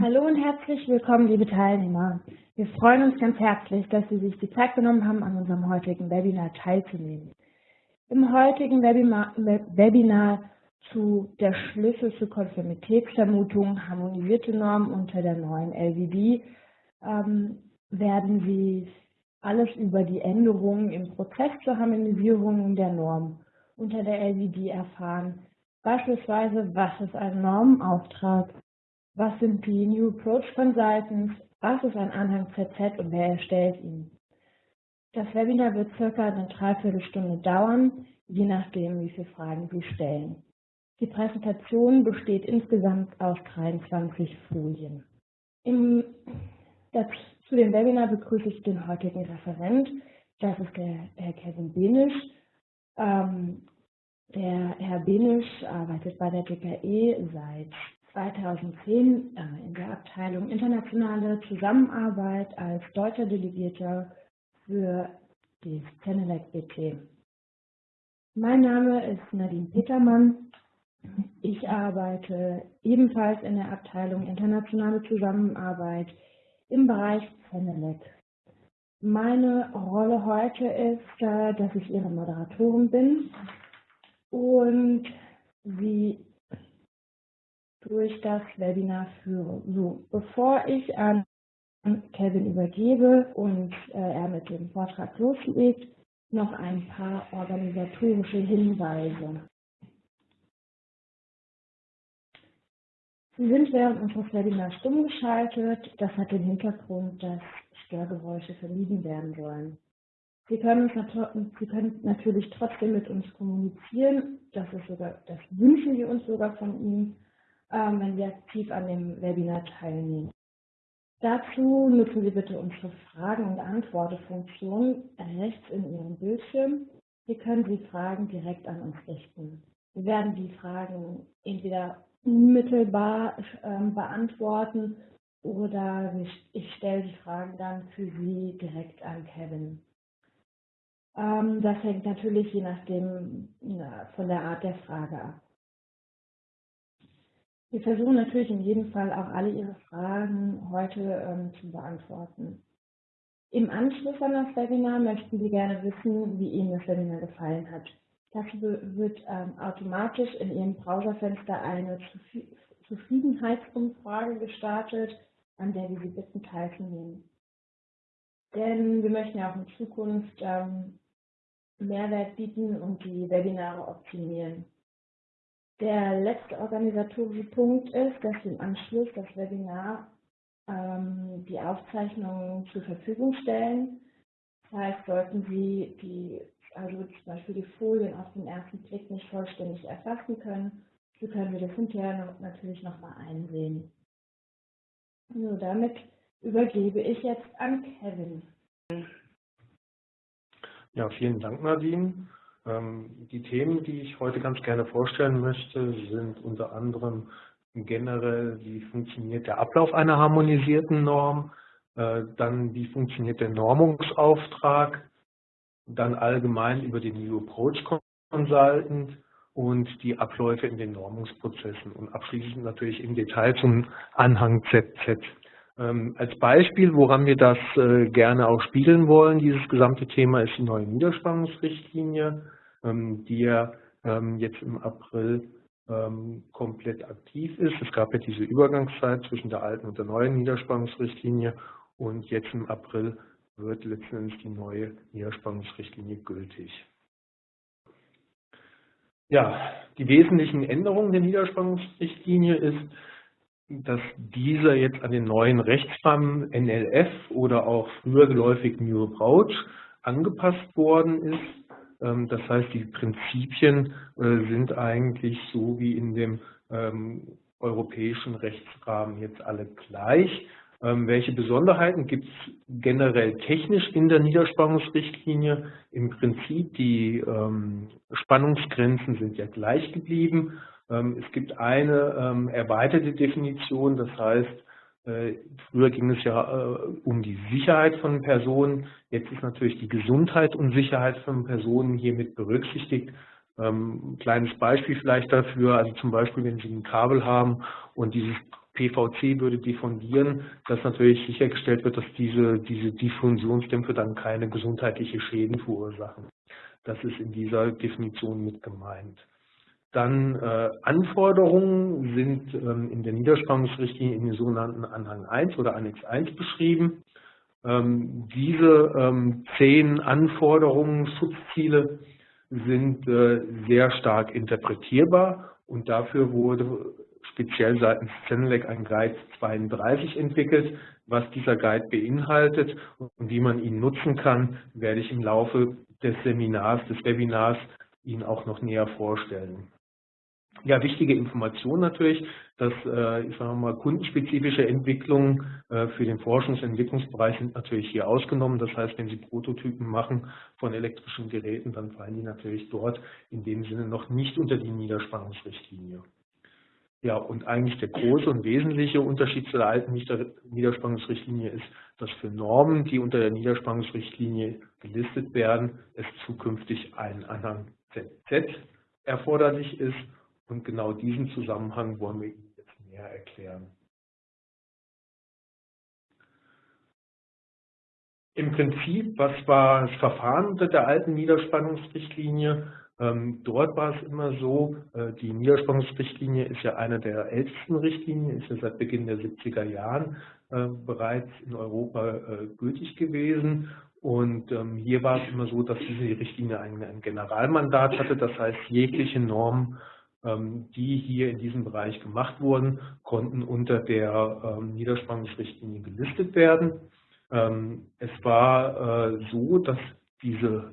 Hallo und herzlich willkommen, liebe Teilnehmer. Wir freuen uns ganz herzlich, dass Sie sich die Zeit genommen haben, an unserem heutigen Webinar teilzunehmen. Im heutigen Webinar, zu der Schlüssel zur Konformitätsvermutung harmonisierte Normen unter der neuen LVD ähm, werden Sie alles über die Änderungen im Prozess zur Harmonisierung der Norm unter der LVD erfahren. Beispielsweise, was ist ein Normenauftrag, was sind die New Approach Consultants? Was ist ein Anhang ZZ und wer erstellt ihn? Das Webinar wird circa eine Dreiviertelstunde dauern, je nachdem, wie viele Fragen Sie stellen. Die Präsentation besteht insgesamt aus 23 Folien. Im, das, zu dem Webinar begrüße ich den heutigen Referent. Das ist der Herr Kevin Benisch. Ähm, der Herr Benisch arbeitet bei der DKE seit 2010 äh, in der Abteilung Internationale Zusammenarbeit als deutscher Delegierter für die Cenelec BT. Mein Name ist Nadine Petermann. Ich arbeite ebenfalls in der Abteilung Internationale Zusammenarbeit im Bereich Cenelec. Meine Rolle heute ist, äh, dass ich Ihre Moderatorin bin und Sie durch das Webinar führe. So, bevor ich an Kevin übergebe und äh, er mit dem Vortrag loslegt, noch ein paar organisatorische Hinweise. Sie sind während unseres Webinars stumm geschaltet. Das hat den Hintergrund, dass Störgeräusche vermieden werden sollen. Sie können, Sie können natürlich trotzdem mit uns kommunizieren. Das, ist sogar, das wünschen wir uns sogar von Ihnen wenn Sie aktiv an dem Webinar teilnehmen. Dazu nutzen Sie bitte unsere Fragen- und Antworten-Funktion rechts in Ihrem Bildschirm. Hier können Sie Fragen direkt an uns richten. Wir werden die Fragen entweder unmittelbar ähm, beantworten oder ich, stelle die Fragen dann für Sie direkt an Kevin. Ähm, das hängt natürlich je nachdem von der Art der Frage ab. Wir versuchen natürlich in jedem Fall auch alle Ihre Fragen heute ähm, zu beantworten. Im Anschluss an das Webinar möchten Sie gerne wissen, wie Ihnen das Webinar gefallen hat. Dafür wird ähm, automatisch in Ihrem Browserfenster eine Zufriedenheitsumfrage gestartet, an der wir Sie bitten teilzunehmen. Denn wir möchten ja auch in Zukunft ähm, Mehrwert bieten und die Webinare optimieren. Der letzte organisatorische Punkt ist, dass im Anschluss das Webinar ähm, die Aufzeichnungen zur Verfügung stellen. Das heißt, sollten Sie die, also zum Beispiel die Folien auf den ersten Blick nicht vollständig erfassen können, so können wir das hinterher natürlich nochmal einsehen. So, damit übergebe ich jetzt an Kevin. Ja, vielen Dank, Nadine. Ähm, die Themen, die ich heute ganz gerne vorstellen möchte, sind unter anderem generell, wie funktioniert der Ablauf einer harmonisierten Norm, äh, dann wie funktioniert der Normungsauftrag, dann allgemein über den New Approach Consultant und die Abläufe in den Normungsprozessen und abschließend natürlich im Detail zum Anhang ZZ. Ähm, als Beispiel, woran wir das äh, gerne auch spiegeln wollen, dieses gesamte Thema ist die neue Niederspannungsrichtlinie. Ähm, die ja ähm, jetzt im April ähm, komplett aktiv ist. Es gab ja diese Übergangszeit zwischen der alten und der neuen Niederspannungsrichtlinie und jetzt im April wird letztendlich die neue Niederspannungsrichtlinie gültig. Ja, die wesentlichen Änderungen der Niederspannungsrichtlinie ist, dass dieser jetzt an den neuen Rechtsrahmen NLF oder auch früher geläufig New Approach angepasst worden ist das heißt, die Prinzipien äh, sind eigentlich so wie in dem ähm, europäischen Rechtsrahmen jetzt alle gleich. Ähm, welche Besonderheiten gibt es generell technisch in der Niederspannungsrichtlinie? Im Prinzip die Spannungsgrenzen sind ja gleich geblieben. es gibt eine erweiterte Definition, das heißt, früher ging es ja äh, um die Sicherheit von Personen. Jetzt ist natürlich die Gesundheit und Sicherheit von Personen hiermit berücksichtigt. Ähm, kleines Beispiel vielleicht dafür, also zum Beispiel, wenn Sie ein Kabel haben und dieses PVC würde diffundieren, dass natürlich sichergestellt wird, dass diese, diese Diffusionsdämpfe dann keine gesundheitliche Schäden verursachen. Das ist in dieser Definition mit gemeint. Dann äh, Anforderungen sind ähm, in der Niederspannungsrichtlinie in den sogenannten Anhang 1 oder Annex 1 beschrieben. Ähm, diese ähm, zehn Anforderungen, Schutzziele sind äh, sehr stark interpretierbar und dafür wurde speziell seitens Zenelec ein Guide 32 entwickelt. Was dieser Guide beinhaltet und wie man ihn nutzen kann, werde ich im Laufe des Seminars, des Webinars Ihnen auch noch näher vorstellen. Ja, wichtige Information natürlich, dass äh, ich sage mal, kundenspezifische Entwicklungen äh, für den Forschungs- und Entwicklungsbereich sind natürlich hier ausgenommen. Das heißt, wenn Sie Prototypen machen von elektrischen Geräten, dann fallen die natürlich dort in dem Sinne noch nicht unter die Niederspannungsrichtlinie. Ja, und eigentlich der große und wesentliche Unterschied zu der alten Niederspannungsrichtlinie ist, dass für Normen, die unter der Niederspannungsrichtlinie gelistet werden, es zukünftig ein Anhang ZZ erforderlich ist und genau diesen Zusammenhang wollen wir Ihnen jetzt näher erklären. Im Prinzip, was war das Verfahren unter der alten Niederspannungsrichtlinie? Ähm, dort war es immer so, äh, die Niederspannungsrichtlinie ist ja eine der ältesten Richtlinien, ist ja seit Beginn der 70er Jahren äh, bereits in Europa äh, gültig gewesen. Und ähm, hier war es immer so, dass diese Richtlinie ein, Generalmandat hatte, das heißt jegliche Normen die hier in diesem Bereich gemacht wurden, konnten unter der ähm, Niederspannungsrichtlinie gelistet werden. Ähm, es war äh, so, dass diese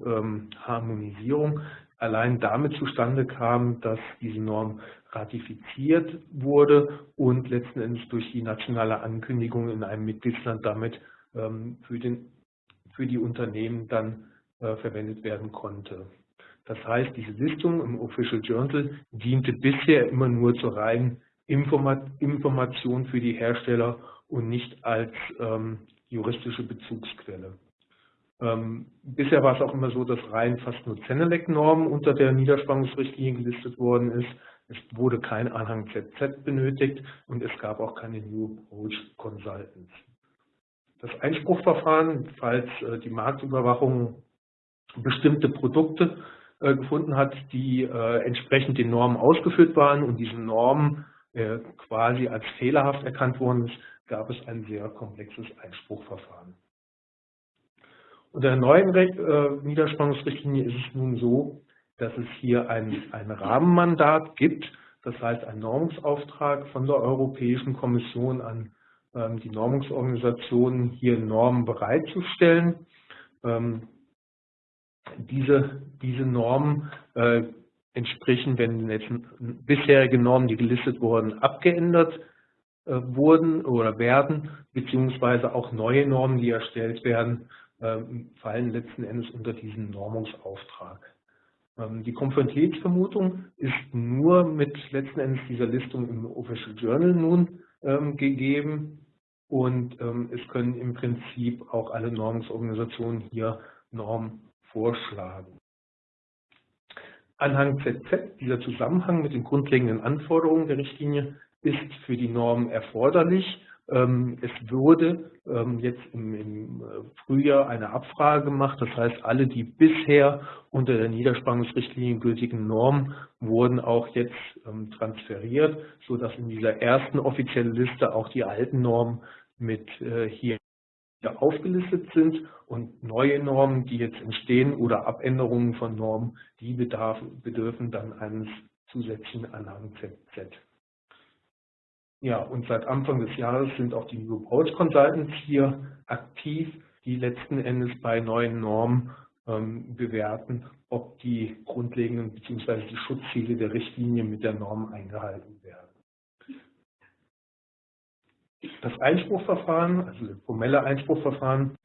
Harmonisierung allein damit zustande kam, dass diese Norm ratifiziert wurde und letzten Endes durch die nationale Ankündigung in einem Mitgliedsland damit für, den, für die Unternehmen dann äh, verwendet werden konnte. Das heißt, diese Listung im Official Journal diente bisher immer nur zur reinen Information für die Hersteller und nicht als ähm, juristische Bezugsquelle. Ähm, bisher war es auch immer so, dass rein fast nur Zenelec-Normen unter der Niederspannungsrichtlinie gelistet worden ist. Es wurde kein Anhang ZZ benötigt und es gab auch keine New Approach Consultants. Das Einspruchverfahren, falls äh, die Marktüberwachung bestimmte Produkte gefunden hat, die äh, entsprechend den Normen ausgeführt waren und diese Normen äh, quasi als fehlerhaft erkannt worden ist, gab es ein sehr komplexes Einspruchverfahren. Unter der neuen Niederspannungsrichtlinie ist es nun so, dass es hier ein, ein Rahmenmandat gibt, das heißt ein Normungsauftrag von der Europäischen Kommission an ähm, die Normungsorganisationen, hier Normen bereitzustellen. Diese, diese Normen äh, entsprechen, wenn jetzt bisherige Normen, die gelistet wurden, abgeändert äh, wurden oder werden, beziehungsweise auch neue Normen, die erstellt werden, äh, fallen letzten Endes unter diesen Normungsauftrag. Ähm, die Konformitätsvermutung ist nur mit letzten Endes dieser Listung im Official Journal nun ähm, gegeben und ähm, es können im Prinzip auch alle Normungsorganisationen hier Normen vorschlagen. Anhang ZZ, dieser Zusammenhang mit den grundlegenden Anforderungen der Richtlinie, ist für die Norm erforderlich. Ähm, es wurde ähm, jetzt im äh, Frühjahr eine Abfrage gemacht, das heißt, alle, die bisher unter der Niederspannungsrichtlinie gültigen Normen wurden auch jetzt ähm, transferiert, sodass in dieser ersten offiziellen Liste auch die alten Normen mit äh, hier aufgelistet sind und neue Normen, die jetzt entstehen oder Abänderungen von Normen, die bedarfen, bedürfen dann eines zusätzlichen Anhang ZZ. Ja, und seit Anfang des Jahres sind auch die New Approach Consultants hier aktiv, die letzten Endes bei neuen Normen ähm, bewerten, ob die grundlegenden bzw. die Schutzziele der Richtlinie mit der Norm eingehalten werden. Das Einspruchverfahren, also das formelle Einspruchverfahren,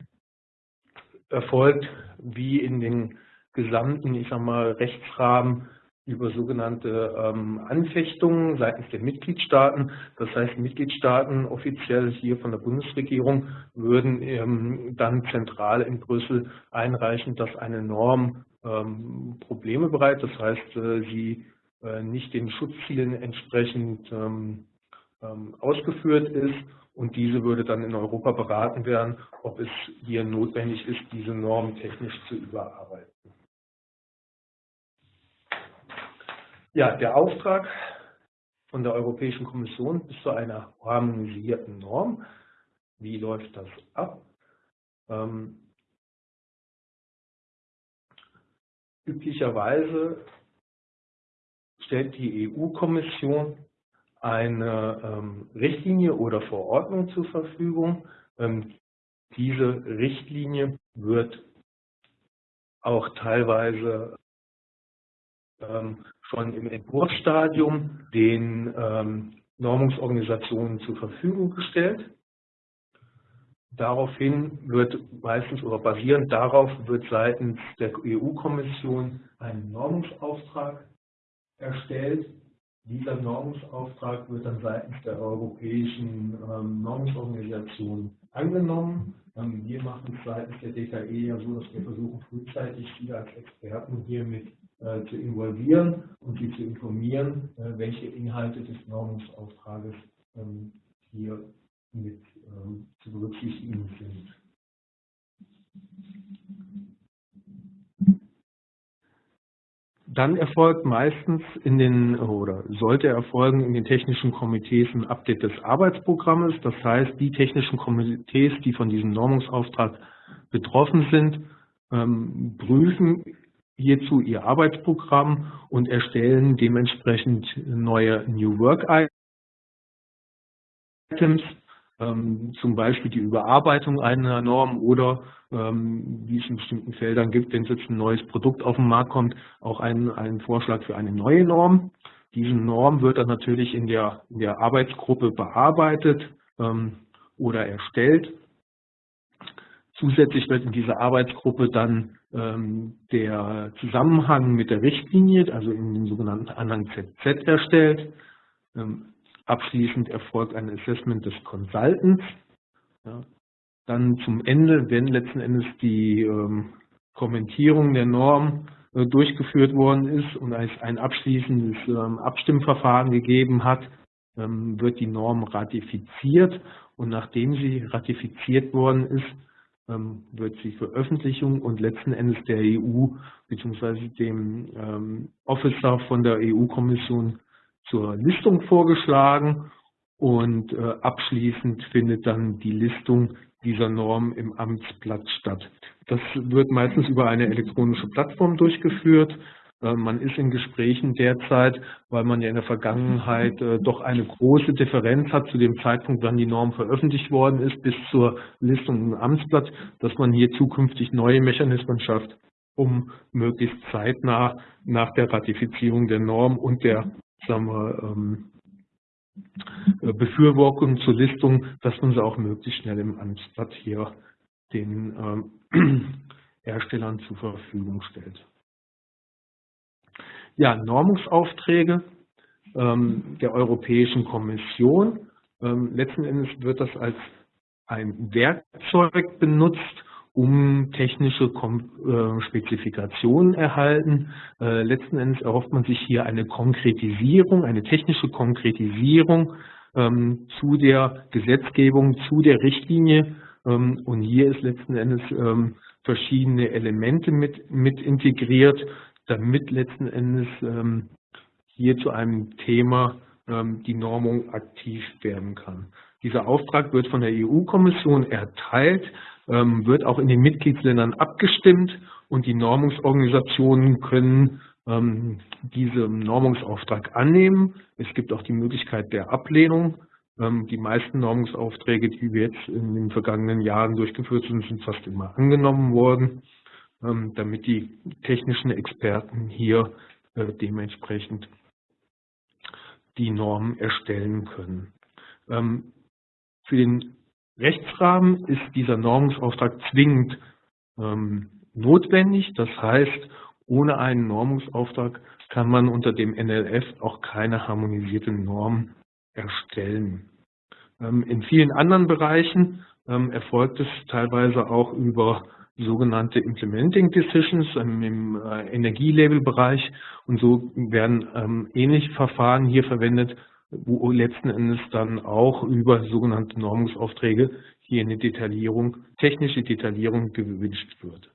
erfolgt wie in den gesamten, ich sag mal, Rechtsrahmen über sogenannte ähm, Anfechtungen seitens der Mitgliedstaaten. Das heißt, Mitgliedstaaten offiziell hier von der Bundesregierung würden ähm, dann zentral in Brüssel einreichen, dass eine Norm ähm, Probleme bereitet. Das heißt, äh, sie äh, nicht den Schutzzielen entsprechend ähm, ausgeführt ist und diese würde dann in Europa beraten werden, ob es hier notwendig ist, diese Norm technisch zu überarbeiten. Ja, der Auftrag von der Europäischen Kommission bis zu einer harmonisierten Norm. Wie läuft das ab? Ähm, üblicherweise stellt die EU-Kommission eine ähm, Richtlinie oder Verordnung zur Verfügung. Ähm, diese Richtlinie wird auch teilweise ähm, schon im Entwurfsstadium den ähm, Normungsorganisationen zur Verfügung gestellt. Daraufhin wird meistens oder basierend darauf wird seitens der EU-Kommission ein Normungsauftrag erstellt. Dieser Normungsauftrag wird dann seitens der europäischen ähm, Normungsorganisation angenommen. Ähm, wir machen es seitens der DKE ja so, dass wir versuchen, frühzeitig Sie als Experten hier mit äh, zu involvieren und sie zu informieren, äh, welche Inhalte des Normungsauftrages ähm, hier mit ähm, zu berücksichtigen sind. Dann erfolgt meistens in den oder sollte erfolgen in den technischen Komitees ein Update des Arbeitsprogrammes. Das heißt, die technischen Komitees, die von diesem Normungsauftrag betroffen sind, ähm, prüfen hierzu ihr Arbeitsprogramm und erstellen dementsprechend neue New Work Items, zum Beispiel die Überarbeitung einer Norm oder, ähm, wie es in bestimmten Feldern gibt, wenn jetzt ein neues Produkt auf den Markt kommt, auch einen, einen Vorschlag für eine neue Norm. Diese Norm wird dann natürlich in der, in der Arbeitsgruppe bearbeitet ähm, oder erstellt Zusätzlich wird in dieser Arbeitsgruppe dann ähm, der Zusammenhang mit der Richtlinie, also in dem sogenannten Anhang ZZ erstellt. Abschließend erfolgt ein Assessment des Consultants. Ja. Dann zum Ende, wenn letzten Endes die ähm, Kommentierung der Norm äh, durchgeführt worden ist und es ein abschließendes ähm, Abstimmverfahren gegeben hat, ähm, wird die Norm ratifiziert und nachdem sie ratifiziert worden ist, ähm, wird die Veröffentlichung und letzten Endes der EU bzw. dem ähm, Officer von der EU-Kommission zur Listung vorgeschlagen und äh, abschließend findet dann die Listung dieser Norm im Amtsblatt statt. Das wird meistens über eine elektronische Plattform durchgeführt. Äh, man ist in Gesprächen derzeit, weil man ja in der Vergangenheit äh, doch eine große Differenz hat zu dem Zeitpunkt, wann die Norm veröffentlicht worden ist, bis zur Listung im Amtsblatt, dass man hier zukünftig neue Mechanismen schafft, um möglichst zeitnah nach der Ratifizierung der Norm und der sagen wir, ähm, äh, Befürwortung zur Listung, dass man sie auch möglichst schnell im Amtsblatt hier den ähm, Herstellern zur Verfügung stellt. Ja, Normungsaufträge ähm, der Europäischen Kommission. Ähm, letzten Endes wird das als ein Werkzeug benutzt, um technische Kom äh, Spezifikationen erhalten. Äh, letzten Endes erhofft man sich hier eine Konkretisierung, eine technische Konkretisierung ähm, zu der Gesetzgebung, zu der Richtlinie. Ähm, und hier ist letzten Endes ähm, verschiedene Elemente mit, mit integriert, damit letzten Endes ähm, hier zu einem Thema ähm, die Normung aktiv werden kann. Dieser Auftrag wird von der EU-Kommission erteilt, wird auch in den Mitgliedsländern abgestimmt und die Normungsorganisationen können ähm, diesen Normungsauftrag annehmen. Es gibt auch die Möglichkeit der Ablehnung. Ähm, die meisten Normungsaufträge, die wir jetzt in den vergangenen Jahren durchgeführt sind, sind fast immer angenommen worden. Ähm, damit die technischen Experten hier äh, dementsprechend die Normen erstellen können. Ähm, für den Rechtsrahmen ist dieser Normungsauftrag zwingend ähm, notwendig. Das heißt, ohne einen Normungsauftrag kann man unter dem NLF auch keine harmonisierte Norm erstellen. In vielen anderen Bereichen erfolgt es teilweise auch über sogenannte Implementing Decisions im äh, Energielabelbereich und so werden ähm, ähnliche Verfahren hier verwendet, wo letzten Endes dann auch über sogenannte Normungsaufträge hier eine Detaillierung, technische Detaillierung gewünscht wird.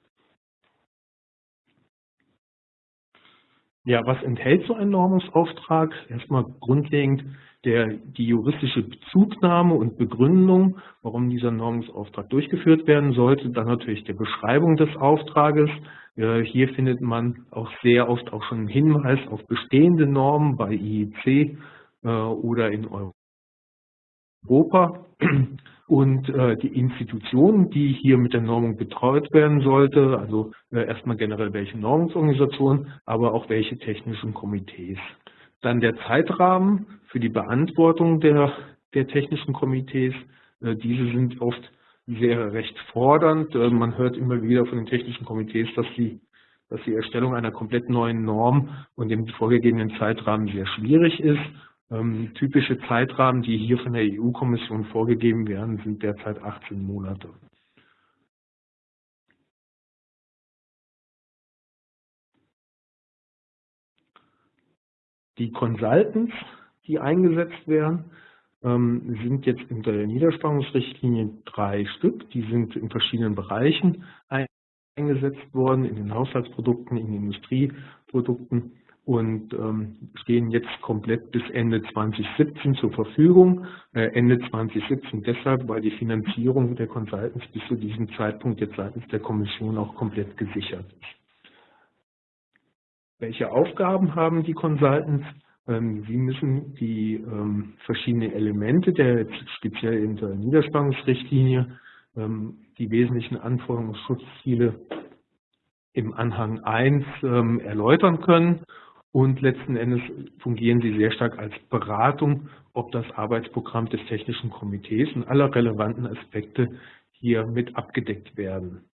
Ja, was enthält so ein Normungsauftrag? Erstmal grundlegend der, die juristische Bezugnahme und Begründung, warum dieser Normungsauftrag durchgeführt werden sollte. Dann natürlich der Beschreibung des Auftrages. Hier findet man auch sehr oft auch schon einen Hinweis auf bestehende Normen bei IEC äh, oder in Europa und äh, die Institutionen, die hier mit der Normung betreut werden sollte, also äh, erstmal generell welche Normungsorganisationen, aber auch welche technischen Komitees. Dann der Zeitrahmen für die Beantwortung der, der technischen Komitees. Äh, diese sind oft sehr recht fordernd. Äh, man hört immer wieder von den technischen Komitees, dass die, dass die Erstellung einer komplett neuen Norm und dem vorgegebenen Zeitrahmen sehr schwierig ist ähm, typische Zeitrahmen, die hier von der EU-Kommission vorgegeben werden, sind derzeit 18 Monate. Die Consultants, die eingesetzt werden, ähm, sind jetzt unter der Niederspannungsrichtlinie drei Stück. Die sind in verschiedenen Bereichen eingesetzt worden, in den Haushaltsprodukten, in den Industrieprodukten und ähm, stehen jetzt komplett bis Ende 2017 zur Verfügung. Äh, Ende 2017 deshalb, weil die Finanzierung der Consultants bis zu diesem Zeitpunkt jetzt seitens der Kommission auch komplett gesichert ist. Welche Aufgaben haben die Consultants? Ähm, sie müssen die ähm, verschiedenen Elemente der speziell in der Niederspannungsrichtlinie, ähm, die wesentlichen Anforderungen und Schutzziele im Anhang 1 ähm, erläutern können und letzten Endes fungieren sie sehr stark als Beratung, ob das Arbeitsprogramm des Technischen Komitees und aller relevanten Aspekte hier mit abgedeckt werden.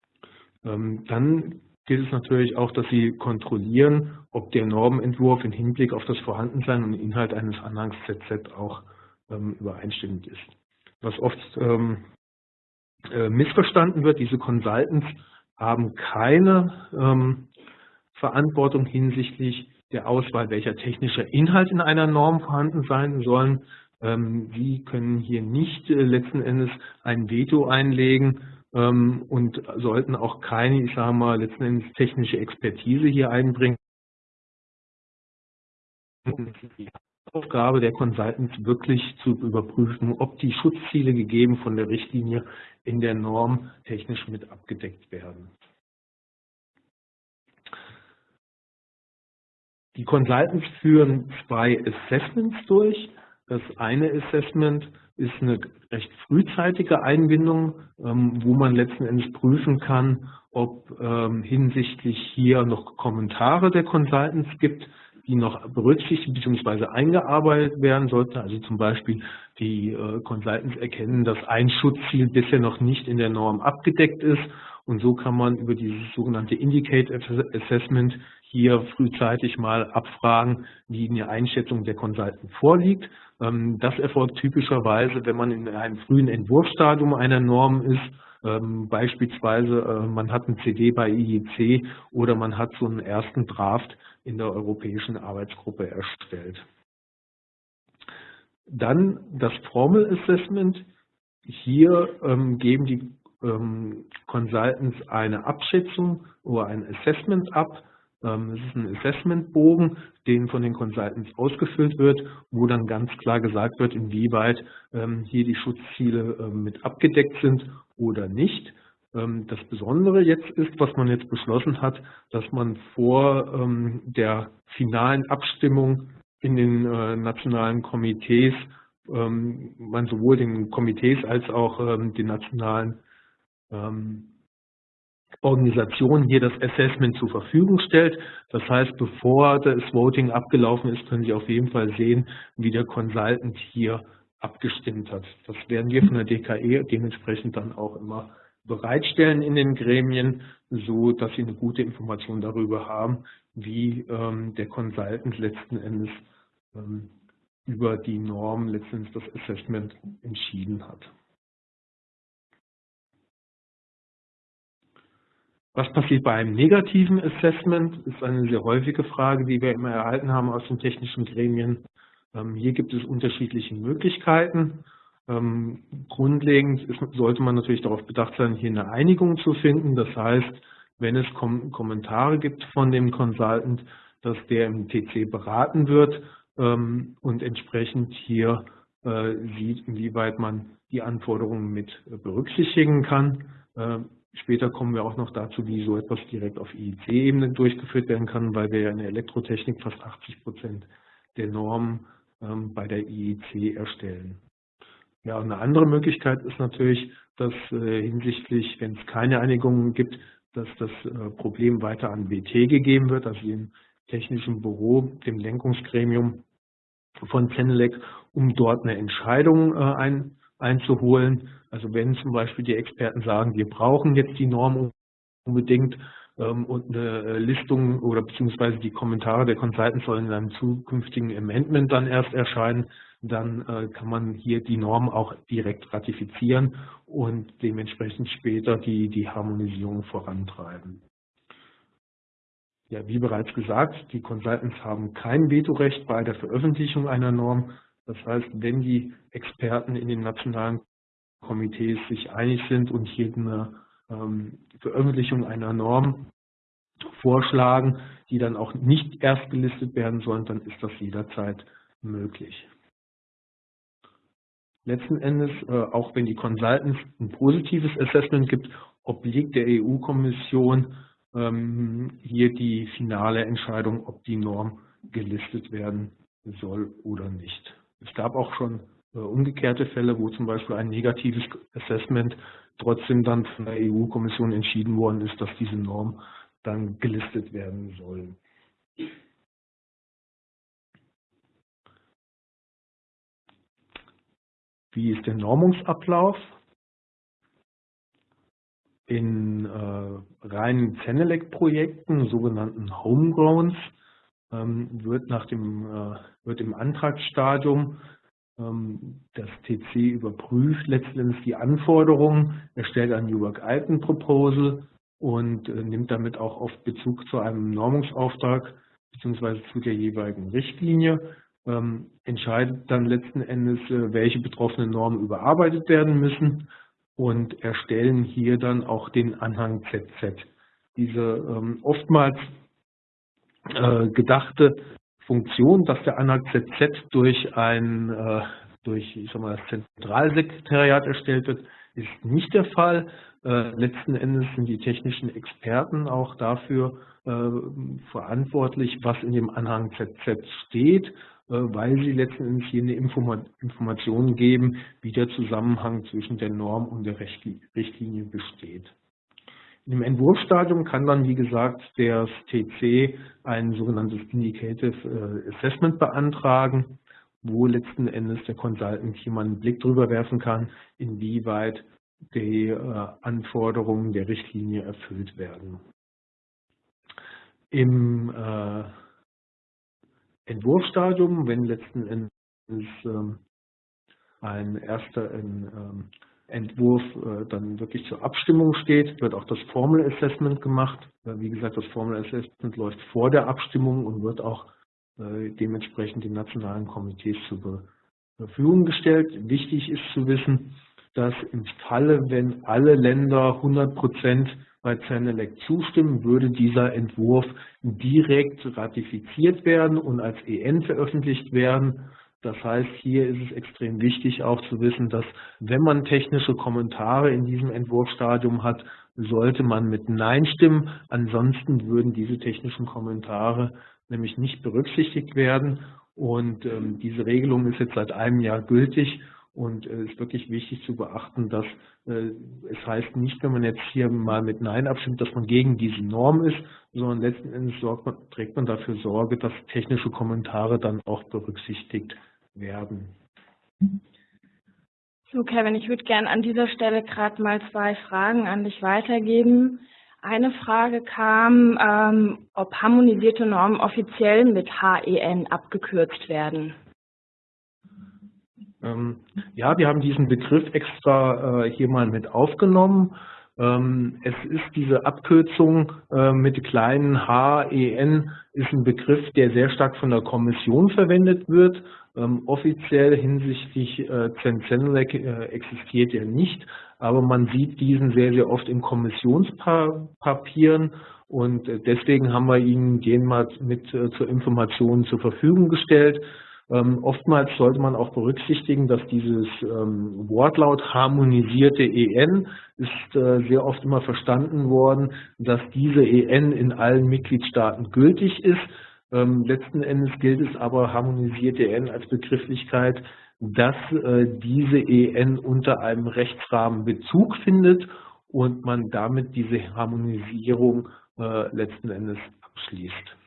Ähm, dann gilt es natürlich auch, dass Sie kontrollieren, ob der Normentwurf im Hinblick auf das Vorhandensein und Inhalt eines Anhangs ZZ auch ähm, übereinstimmend ist. Was oft ähm, äh, missverstanden wird, diese Consultants haben keine Verantwortung hinsichtlich der Auswahl, welcher technischer Inhalt in einer Norm vorhanden sein sollen. Ähm, Sie können hier nicht äh, letzten Endes ein Veto einlegen ähm, und sollten auch keine, ich sage mal, letzten Endes technische Expertise hier einbringen. Die Aufgabe der Consultants wirklich zu überprüfen, ob die Schutzziele gegeben von der Richtlinie in der Norm technisch mit abgedeckt werden. Die Consultants führen zwei Assessments durch. Das eine Assessment ist eine recht frühzeitige Einbindung, ähm, wo man letzten Endes prüfen kann, ob ähm, hinsichtlich hier noch Kommentare der Consultants gibt, die noch berücksichtigt bzw. eingearbeitet werden sollten. Also zum Beispiel die äh, Consultants erkennen, dass ein Schutzziel bisher noch nicht in der Norm abgedeckt ist und so kann man über dieses sogenannte Indicate Assessment hier frühzeitig mal abfragen, wie eine Einschätzung der Consultant vorliegt. Ähm, das erfolgt typischerweise, wenn man in einem frühen Entwurfsstadium einer Norm ist, ähm, beispielsweise äh, man hat ein CD bei IEC oder man hat so einen ersten Draft in der europäischen Arbeitsgruppe erstellt. Dann das Formal Assessment. Hier ähm, geben die ähm, Consultants eine Abschätzung oder ein Assessment ab. Ähm, es ist ein Assessmentbogen, den von den Consultants ausgefüllt wird, wo dann ganz klar gesagt wird, inwieweit ähm, hier die Schutzziele ähm, mit abgedeckt sind oder nicht. Das Besondere jetzt ist, was man jetzt beschlossen hat, dass man vor der finalen Abstimmung in den äh, nationalen Komitees man sowohl den Komitees als auch den nationalen ähm, Organisation hier das Assessment zur Verfügung stellt. Das heißt, bevor das Voting abgelaufen ist, können Sie auf jeden Fall sehen, wie der Consultant hier abgestimmt hat. Das werden wir von der DKE dementsprechend dann auch immer bereitstellen in den Gremien, so dass Sie eine gute Information darüber haben, wie ähm, der Consultant letzten Endes ähm, über die Norm letztendlich das Assessment entschieden hat. Was passiert bei einem negativen Assessment? Ist eine sehr häufige Frage, die wir immer erhalten haben aus den technischen Gremien. Ähm, hier gibt es unterschiedliche Möglichkeiten. Ähm, grundlegend sollte man natürlich darauf bedacht sein, hier eine Einigung zu finden. Das heißt, wenn es Kom Kommentare gibt von dem Consultant, dass der im TC beraten wird ähm, und entsprechend hier äh, sieht, inwieweit man die Anforderungen mit berücksichtigen kann. Später kommen wir auch noch dazu, wie so etwas direkt auf IEC-Ebene durchgeführt werden kann, weil wir ja in der Elektrotechnik fast 80 Prozent der Normen ähm, bei der IEC erstellen. Ja, eine andere Möglichkeit ist natürlich, dass äh, hinsichtlich, wenn es keine Einigungen gibt, dass das äh, Problem weiter an BT gegeben wird, also dem technischen Büro, dem Lenkungsgremium von Zenelec, um dort eine Entscheidung äh, ein, einzuholen. Also wenn zum Beispiel die Experten sagen, wir brauchen jetzt die Norm unbedingt ähm, und eine äh, Listung oder beziehungsweise die Kommentare der Consultants sollen in einem zukünftigen Amendment dann erst erscheinen, dann äh, kann man hier die Norm auch direkt ratifizieren und dementsprechend später die, die Harmonisierung vorantreiben. Ja, wie bereits gesagt, die Consultants haben kein Vetorecht bei der Veröffentlichung einer Norm. Das heißt, wenn die Experten in den nationalen Komitees sich einig sind und hier eine ähm, Veröffentlichung einer Norm vorschlagen, die dann auch nicht erst gelistet werden sollen, dann ist das jederzeit möglich. Letzten Endes, äh, auch wenn die Consultants ein positives Assessment gibt, obliegt der EU-Kommission ähm, hier die finale Entscheidung, ob die Norm gelistet werden soll oder nicht. Es gab auch schon äh, umgekehrte Fälle, wo zum Beispiel ein negatives Assessment trotzdem dann von der EU-Kommission entschieden worden ist, dass diese Norm dann gelistet werden soll. Wie ist der Normungsablauf? In äh, reinen Zenelec-Projekten, sogenannten Homegrowns, wird, nach dem, äh, wird im Antragsstadium ähm, das TC überprüft letztendlich die Anforderungen, erstellt ein New Work Item Proposal und äh, nimmt damit auch oft Bezug zu einem Normungsauftrag bzw. zu der jeweiligen Richtlinie, ähm, entscheidet dann letzten Endes, äh, welche betroffenen Normen überarbeitet werden müssen und erstellen hier dann auch den Anhang ZZ. Diese ähm, oftmals äh, gedachte Funktion, dass der Anhang ZZ durch ein äh, durch ich sag mal, das Zentralsekretariat erstellt wird, ist nicht der Fall. Äh, letzten Endes sind die technischen Experten auch dafür äh, verantwortlich, was in dem Anhang ZZ steht, äh, weil sie letzten Endes eine Informa Information geben, wie der Zusammenhang zwischen der Norm und der Richtlinie besteht. Im Entwurfsstadium kann dann, wie gesagt, der TC ein sogenanntes Indicative äh, Assessment beantragen, wo letzten Endes der Consultant hier mal einen Blick drüber werfen kann, inwieweit die äh, Anforderungen der Richtlinie erfüllt werden. Im äh, Entwurfsstadium, wenn letzten Endes ähm, ein erster ähm, Entwurf äh, dann wirklich zur Abstimmung steht, wird auch das Formal Assessment gemacht. Wie gesagt, das Formal Assessment läuft vor der Abstimmung und wird auch äh, dementsprechend den nationalen Komitees zur Verfügung gestellt. Wichtig ist zu wissen, dass im Falle, wenn alle Länder 100 Prozent bei CERNELEC zustimmen, würde dieser Entwurf direkt ratifiziert werden und als EN veröffentlicht werden. Das heißt, hier ist es extrem wichtig auch zu wissen, dass wenn man technische Kommentare in diesem Entwurfsstadium hat, sollte man mit Nein stimmen. Ansonsten würden diese technischen Kommentare nämlich nicht berücksichtigt werden. Und ähm, diese Regelung ist jetzt seit einem Jahr gültig und es äh, ist wirklich wichtig zu beachten, dass äh, es heißt nicht, wenn man jetzt hier mal mit Nein abstimmt, dass man gegen diese Norm ist, sondern letzten Endes man, trägt man dafür Sorge, dass technische Kommentare dann auch berücksichtigt werden. So, Kevin, ich würde gerne an dieser Stelle gerade mal zwei Fragen an dich weitergeben. Eine Frage kam, ähm, ob harmonisierte Normen offiziell mit HEN abgekürzt werden. Ähm, ja, wir haben diesen Begriff extra äh, hier mal mit aufgenommen. Ähm, es ist diese Abkürzung äh, mit kleinen HEN ist ein Begriff, der sehr stark von der Kommission verwendet wird. Ähm, offiziell hinsichtlich äh, Zensenlec äh, existiert er nicht, aber man sieht diesen sehr, sehr oft in Kommissionspapieren und deswegen haben wir Ihnen den mal mit zur Information zur Verfügung gestellt. Ähm, oftmals sollte man auch berücksichtigen, dass dieses ähm, Wortlaut harmonisierte EN ist äh, sehr oft immer verstanden worden, dass diese EN in allen Mitgliedstaaten gültig ist. Ähm, letzten Endes gilt es aber harmonisierte EN als Begrifflichkeit, dass äh, diese EN unter einem Rechtsrahmen Bezug findet und man damit diese Harmonisierung äh, letzten Endes abschließt.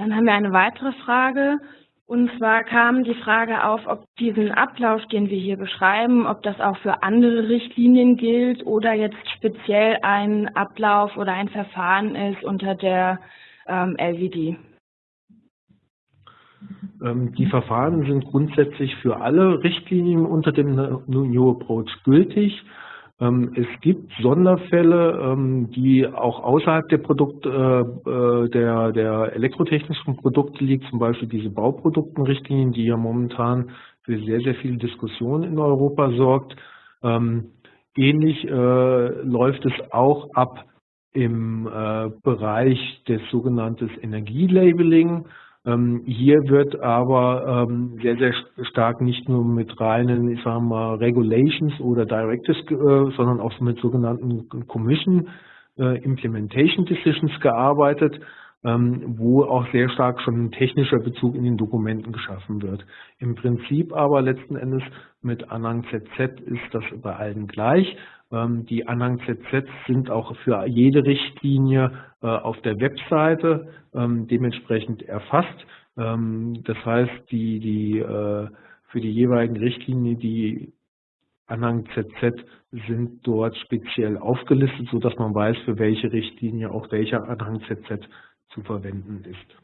Dann haben wir eine weitere Frage. Und zwar kam die Frage auf, ob diesen Ablauf, den wir hier beschreiben, ob das auch für andere Richtlinien gilt oder jetzt speziell ein Ablauf oder ein Verfahren ist unter der ähm, LVD. Ähm, die Verfahren sind grundsätzlich für alle Richtlinien unter dem New Approach gültig. Ähm, es gibt Sonderfälle, ähm, die auch außerhalb der Produkt, äh, äh, der, der elektrotechnischen Produkte liegen, zum Beispiel diese Bauproduktenrichtlinien, die ja momentan für sehr, sehr viel Diskussion in Europa sorgt. Ähm, ähnlich äh, läuft es auch ab im Bereich des sogenannten Energielabeling. Ähm, hier wird aber ähm, sehr, sehr stark nicht nur mit reinen, ich sage mal, Regulations oder Directives, äh, sondern auch mit sogenannten Commission äh, Implementation Decisions gearbeitet, ähm, wo auch sehr stark schon ein technischer Bezug in den Dokumenten geschaffen wird. Im Prinzip aber letzten Endes mit Anhang ZZ ist das bei allen gleich. Ähm, die Anhang ZZ sind auch für jede Richtlinie äh, auf der Webseite ähm, dementsprechend erfasst. Ähm, das heißt, die, die, äh, für die jeweiligen Richtlinien, die Anhang ZZ sind dort speziell aufgelistet, sodass man weiß, für welche Richtlinie auch welcher Anhang ZZ zu verwenden ist.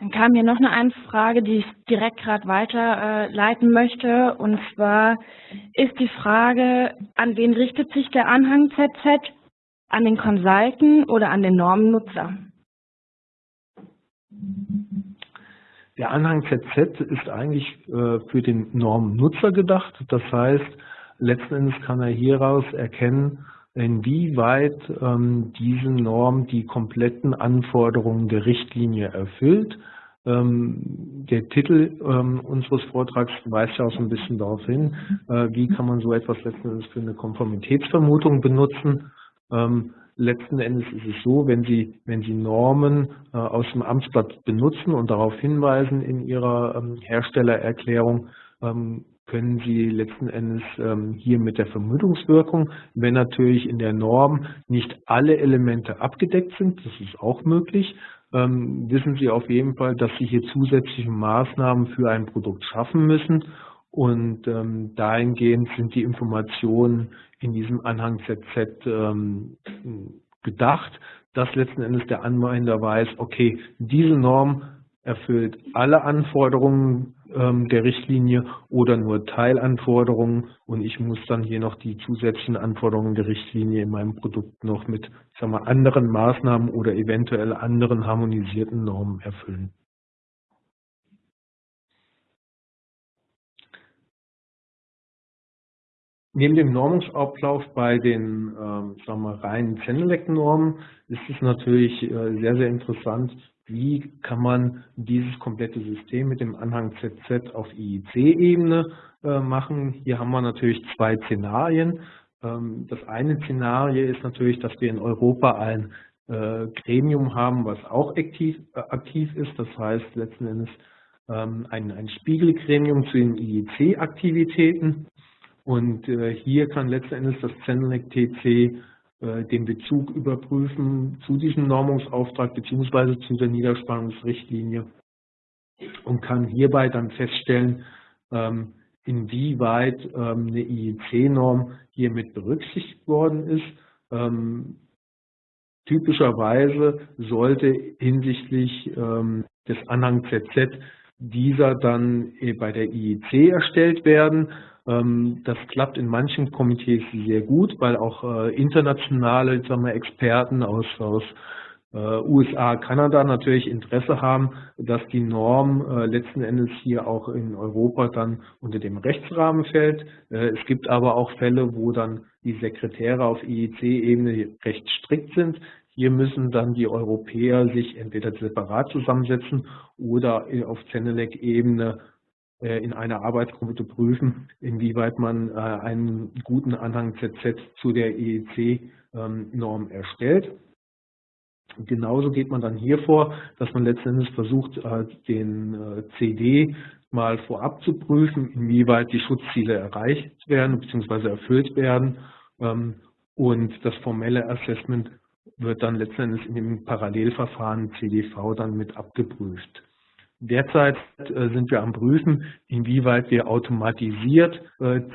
Dann kam hier noch eine Anfrage, die ich direkt gerade weiterleiten äh, möchte. Und zwar ist die Frage, an wen richtet sich der Anhang ZZ? An den Consultant oder an den Normennutzer? Der Anhang ZZ ist eigentlich äh, für den Normennutzer gedacht. Das heißt, letzten Endes kann er hieraus erkennen, inwieweit ähm, diese Norm die kompletten Anforderungen der Richtlinie erfüllt. Ähm, der Titel ähm, unseres Vortrags weist ja auch so ein bisschen darauf hin, äh, wie kann man so etwas letzten Endes für eine Konformitätsvermutung benutzen. Ähm, letzten Endes ist es so, wenn Sie, wenn Sie Normen äh, aus dem Amtsblatt benutzen und darauf hinweisen in Ihrer ähm, Herstellererklärung, ähm, können Sie letzten Endes ähm, hier mit der Vermutungswirkung, wenn natürlich in der Norm nicht alle Elemente abgedeckt sind, das ist auch möglich, ähm, wissen Sie auf jeden Fall, dass Sie hier zusätzliche Maßnahmen für ein Produkt schaffen müssen und ähm, dahingehend sind die Informationen in diesem Anhang ZZ ähm, gedacht, dass letzten Endes der Anwender weiß, okay, diese Norm erfüllt alle Anforderungen der Richtlinie oder nur Teilanforderungen und ich muss dann hier noch die zusätzlichen Anforderungen der Richtlinie in meinem Produkt noch mit sagen wir, anderen Maßnahmen oder eventuell anderen harmonisierten Normen erfüllen. Neben dem Normungsablauf bei den ähm, sagen wir, reinen Zenelec-Normen ist es natürlich äh, sehr, sehr interessant, wie kann man dieses komplette System mit dem Anhang ZZ auf IEC-Ebene äh, machen. Hier haben wir natürlich zwei Szenarien. Ähm, das eine Szenario ist natürlich, dass wir in Europa ein äh, Gremium haben, was auch aktiv, äh, aktiv ist. Das heißt letzten Endes ähm, ein, ein Spiegelgremium zu den IEC-Aktivitäten. Und hier kann letzten Endes das Zenelec TC äh, den Bezug überprüfen zu diesem Normungsauftrag bzw. zu der Niederspannungsrichtlinie und kann hierbei dann feststellen, ähm, inwieweit ähm, eine IEC-Norm hier mit berücksichtigt worden ist. Ähm, typischerweise sollte hinsichtlich des Anhang ZZ dieser dann äh, bei der IEC erstellt werden. Ähm, das klappt in manchen Komitees sehr gut, weil auch äh, internationale sagen wir, Experten aus, aus äh, USA, Kanada natürlich Interesse haben, dass die Norm äh, letzten Endes hier auch in Europa dann unter dem Rechtsrahmen fällt. Es gibt aber auch Fälle, wo dann die Sekretäre auf IEC-Ebene recht strikt sind. Hier müssen dann die Europäer sich entweder separat zusammensetzen oder auf Zenelec-Ebene in einer Arbeitsgruppe prüfen, inwieweit man einen guten Anhang ZZ zu der IEC-Norm ähm, erstellt. Genauso geht man dann hier vor, dass man letztendlich versucht, äh, den äh, CD mal vorab zu prüfen, inwieweit die Schutzziele erreicht werden bzw. erfüllt werden. Ähm, und das formelle Assessment wird dann letztendlich in dem Parallelverfahren CDV dann mit abgeprüft. Derzeit äh, sind wir am Prüfen, inwieweit wir automatisiert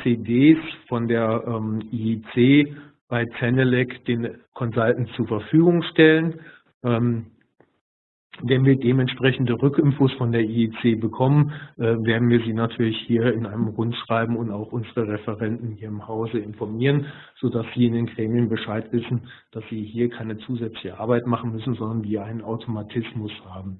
CDs von der ähm, IEC bei Zenelec den Consultants zur Verfügung stellen. Ähm, wenn wir dementsprechende Rückinfos von der IEC bekommen, äh, werden wir Sie natürlich hier in einem Rundschreiben und auch unsere Referenten hier im Hause informieren, sodass Sie in den Gremien Bescheid wissen, dass Sie hier keine zusätzliche Arbeit machen müssen, sondern wir einen Automatismus haben.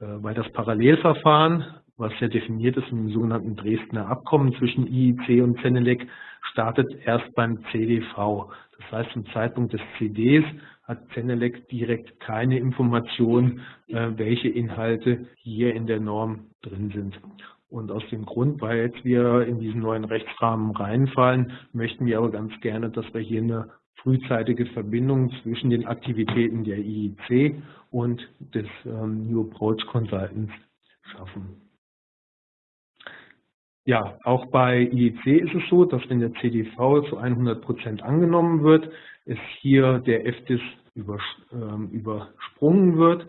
Äh, weil das Parallelverfahren, was ja definiert ist im sogenannten Dresdner Abkommen zwischen IEC und Zenelec, startet erst beim CDV. Das heißt, zum Zeitpunkt des CDs hat Zenelec direkt keine Information, äh, welche Inhalte hier in der Norm drin sind. Und aus dem Grund, weil jetzt wir in diesen neuen Rechtsrahmen reinfallen, möchten wir aber ganz gerne, dass wir hier eine frühzeitige Verbindung zwischen den Aktivitäten der IIC und des ähm, New Approach Consultants schaffen. Ja, auch bei IEC ist es so, dass wenn der CDV zu 100 Prozent angenommen wird, es hier der FDIS ähm, übersprungen wird.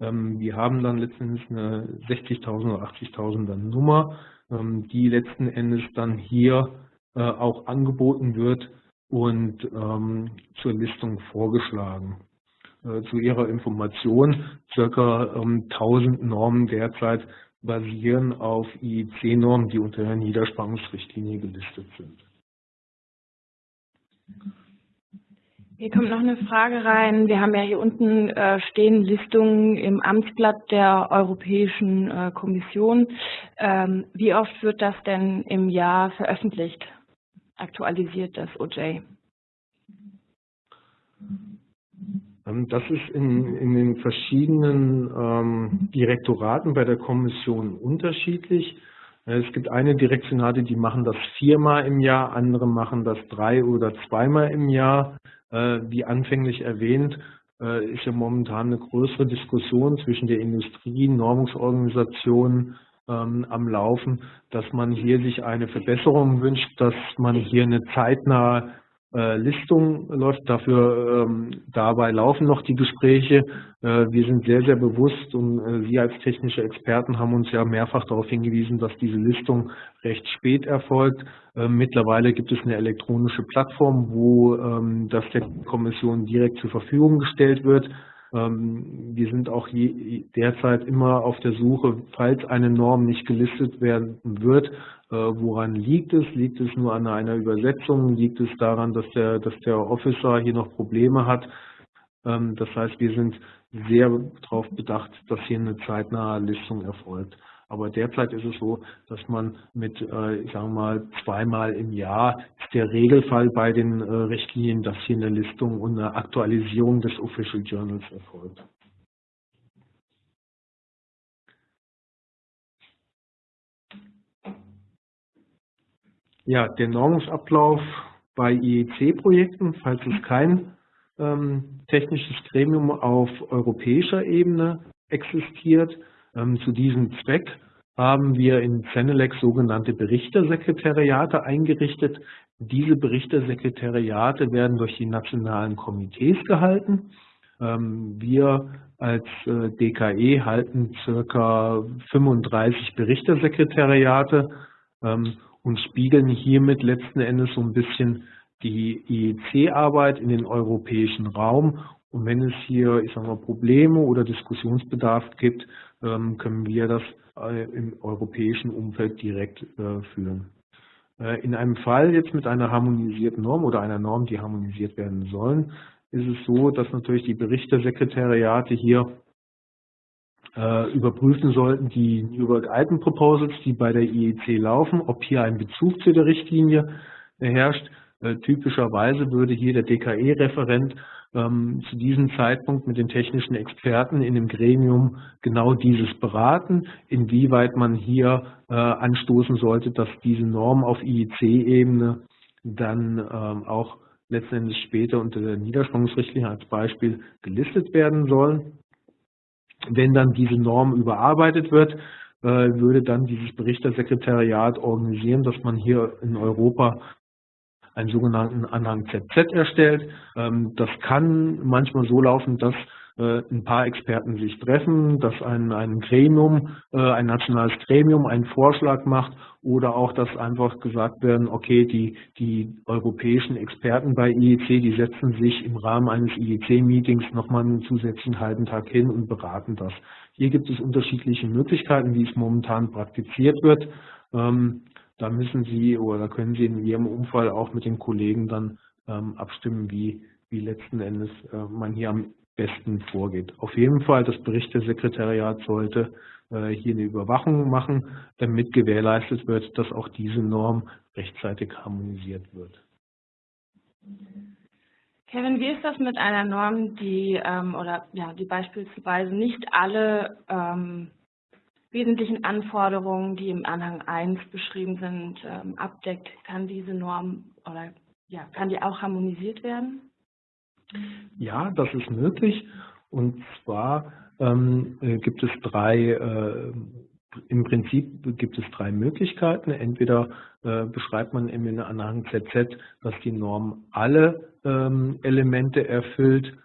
Ähm, wir haben dann letztendlich eine 60.000 oder 80.000er Nummer, die letzten Endes dann hier äh, auch angeboten wird und ähm, zur Listung vorgeschlagen. Äh, zu Ihrer Information, circa 1000 Normen derzeit basieren auf IEC-Normen, die unter der Niederspannungsrichtlinie gelistet sind. Hier kommt noch eine Frage rein. Wir haben ja hier unten äh, stehen Listungen im Amtsblatt der Europäischen äh, Kommission. Ähm, wie oft wird das denn im Jahr veröffentlicht, aktualisiert das OJ? Ähm, das ist in, in den verschiedenen ähm, Direktoraten bei der Kommission unterschiedlich. Äh, es gibt eine Direktionate, die machen das viermal im Jahr, andere machen das drei oder zweimal im Jahr. Äh, wie anfänglich erwähnt, äh, ist ja momentan eine größere Diskussion zwischen der Industrie, Normungsorganisationen ähm, am Laufen, dass man hier sich eine Verbesserung wünscht, dass man hier eine zeitnahe äh, Listung läuft. Dafür ähm, dabei laufen noch die Gespräche. Äh, wir sind sehr, sehr bewusst und äh, Sie als technische Experten haben uns ja mehrfach darauf hingewiesen, dass diese Listung recht spät erfolgt. Äh, mittlerweile gibt es eine elektronische Plattform, wo ähm, das der Kommission direkt zur Verfügung gestellt wird. Ähm, wir sind auch derzeit immer auf der Suche, falls eine Norm nicht gelistet werden wird, äh, woran liegt es? Liegt es nur an einer Übersetzung? Liegt es daran, dass der, dass der Officer hier noch Probleme hat? Ähm, das heißt, wir sind sehr darauf bedacht, dass hier eine zeitnahe Listung erfolgt. Aber derzeit ist es so, dass man mit, äh, ich sage mal, zweimal im Jahr ist der Regelfall bei den äh, Richtlinien, dass hier eine Listung und eine Aktualisierung des Official Journals erfolgt. Ja, der Normungsablauf bei IEC-Projekten, falls es kein ähm, technisches Gremium auf europäischer Ebene existiert. Ähm, zu diesem Zweck haben wir in Zenelec sogenannte Berichtersekretariate eingerichtet. Diese Berichtersekretariate werden durch die nationalen Komitees gehalten. Ähm, wir als äh, DKE halten circa 35 Berichtersekretariate ähm, und spiegeln hiermit letzten Endes so ein bisschen die IEC-Arbeit in den europäischen Raum Und wenn es hier, ich sage mal, Probleme oder Diskussionsbedarf gibt, ähm, können wir das äh, im europäischen Umfeld direkt äh, führen. Äh, in einem Fall jetzt mit einer harmonisierten Norm oder einer Norm, die harmonisiert werden sollen, ist es so, dass natürlich die Berichtersekretariate hier überprüfen sollten, die New Work Item Proposals, die bei der IEC laufen, ob hier ein Bezug zu der Richtlinie herrscht. Typischerweise würde hier der DKE-Referent ähm, zu diesem Zeitpunkt mit den technischen Experten in dem Gremium genau dieses beraten, inwieweit man hier äh, anstoßen sollte, dass diese Norm auf IEC-Ebene dann ähm, auch letztendlich später unter der Niederspannungsrichtlinie als Beispiel gelistet werden soll. Wenn dann diese Norm überarbeitet wird, äh, würde dann dieses Berichtersekretariat organisieren, dass man hier in Europa einen sogenannten Anhang ZZ erstellt. Ähm, das kann manchmal so laufen, dass äh, ein paar Experten sich treffen, dass ein, ein Gremium, äh, ein nationales Gremium einen Vorschlag macht oder auch, dass einfach gesagt werden, okay, die, die europäischen Experten bei IEC, die setzen sich im Rahmen eines IEC-Meetings nochmal einen zusätzlichen halben Tag hin und beraten das. Hier gibt es unterschiedliche Möglichkeiten, wie es momentan praktiziert wird. Da müssen Sie oder können Sie in Ihrem Umfall auch mit den Kollegen dann ähm, abstimmen, wie, wie letzten Endes äh, man hier am besten vorgeht. Auf jeden Fall, das Berichtesekretariat sollte äh, hier eine Überwachung machen, damit gewährleistet wird, dass auch diese Norm rechtzeitig harmonisiert wird. Kevin, wie ist das mit einer Norm, die ähm, oder ja, die beispielsweise nicht alle ähm, wesentlichen Anforderungen, die im Anhang 1 beschrieben sind, ähm, abdeckt? Kann diese Norm oder ja, kann die auch harmonisiert werden? Ja, das ist möglich. Und zwar ähm, äh, gibt es drei, äh, im Prinzip gibt es drei Möglichkeiten. Entweder äh, beschreibt man im Anhang ZZ, dass die Norm alle ähm, Elemente erfüllt,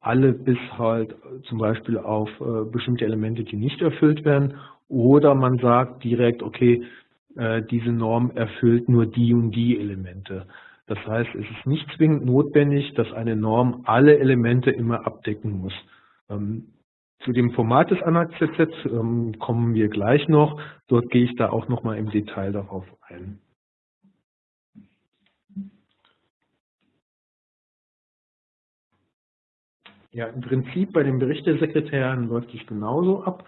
alle bis halt zum Beispiel auf äh, bestimmte Elemente, die nicht erfüllt werden. Oder man sagt direkt, okay, äh, diese Norm erfüllt nur die und die Elemente. Das heißt, es ist nicht zwingend notwendig, dass eine Norm alle Elemente immer abdecken muss. Ähm, zu dem Format des ANAC-ZZ ähm, kommen wir gleich noch. Dort gehe ich da auch nochmal im Detail darauf ein. Ja, im Prinzip bei den Berichtesekretären läuft es genauso ab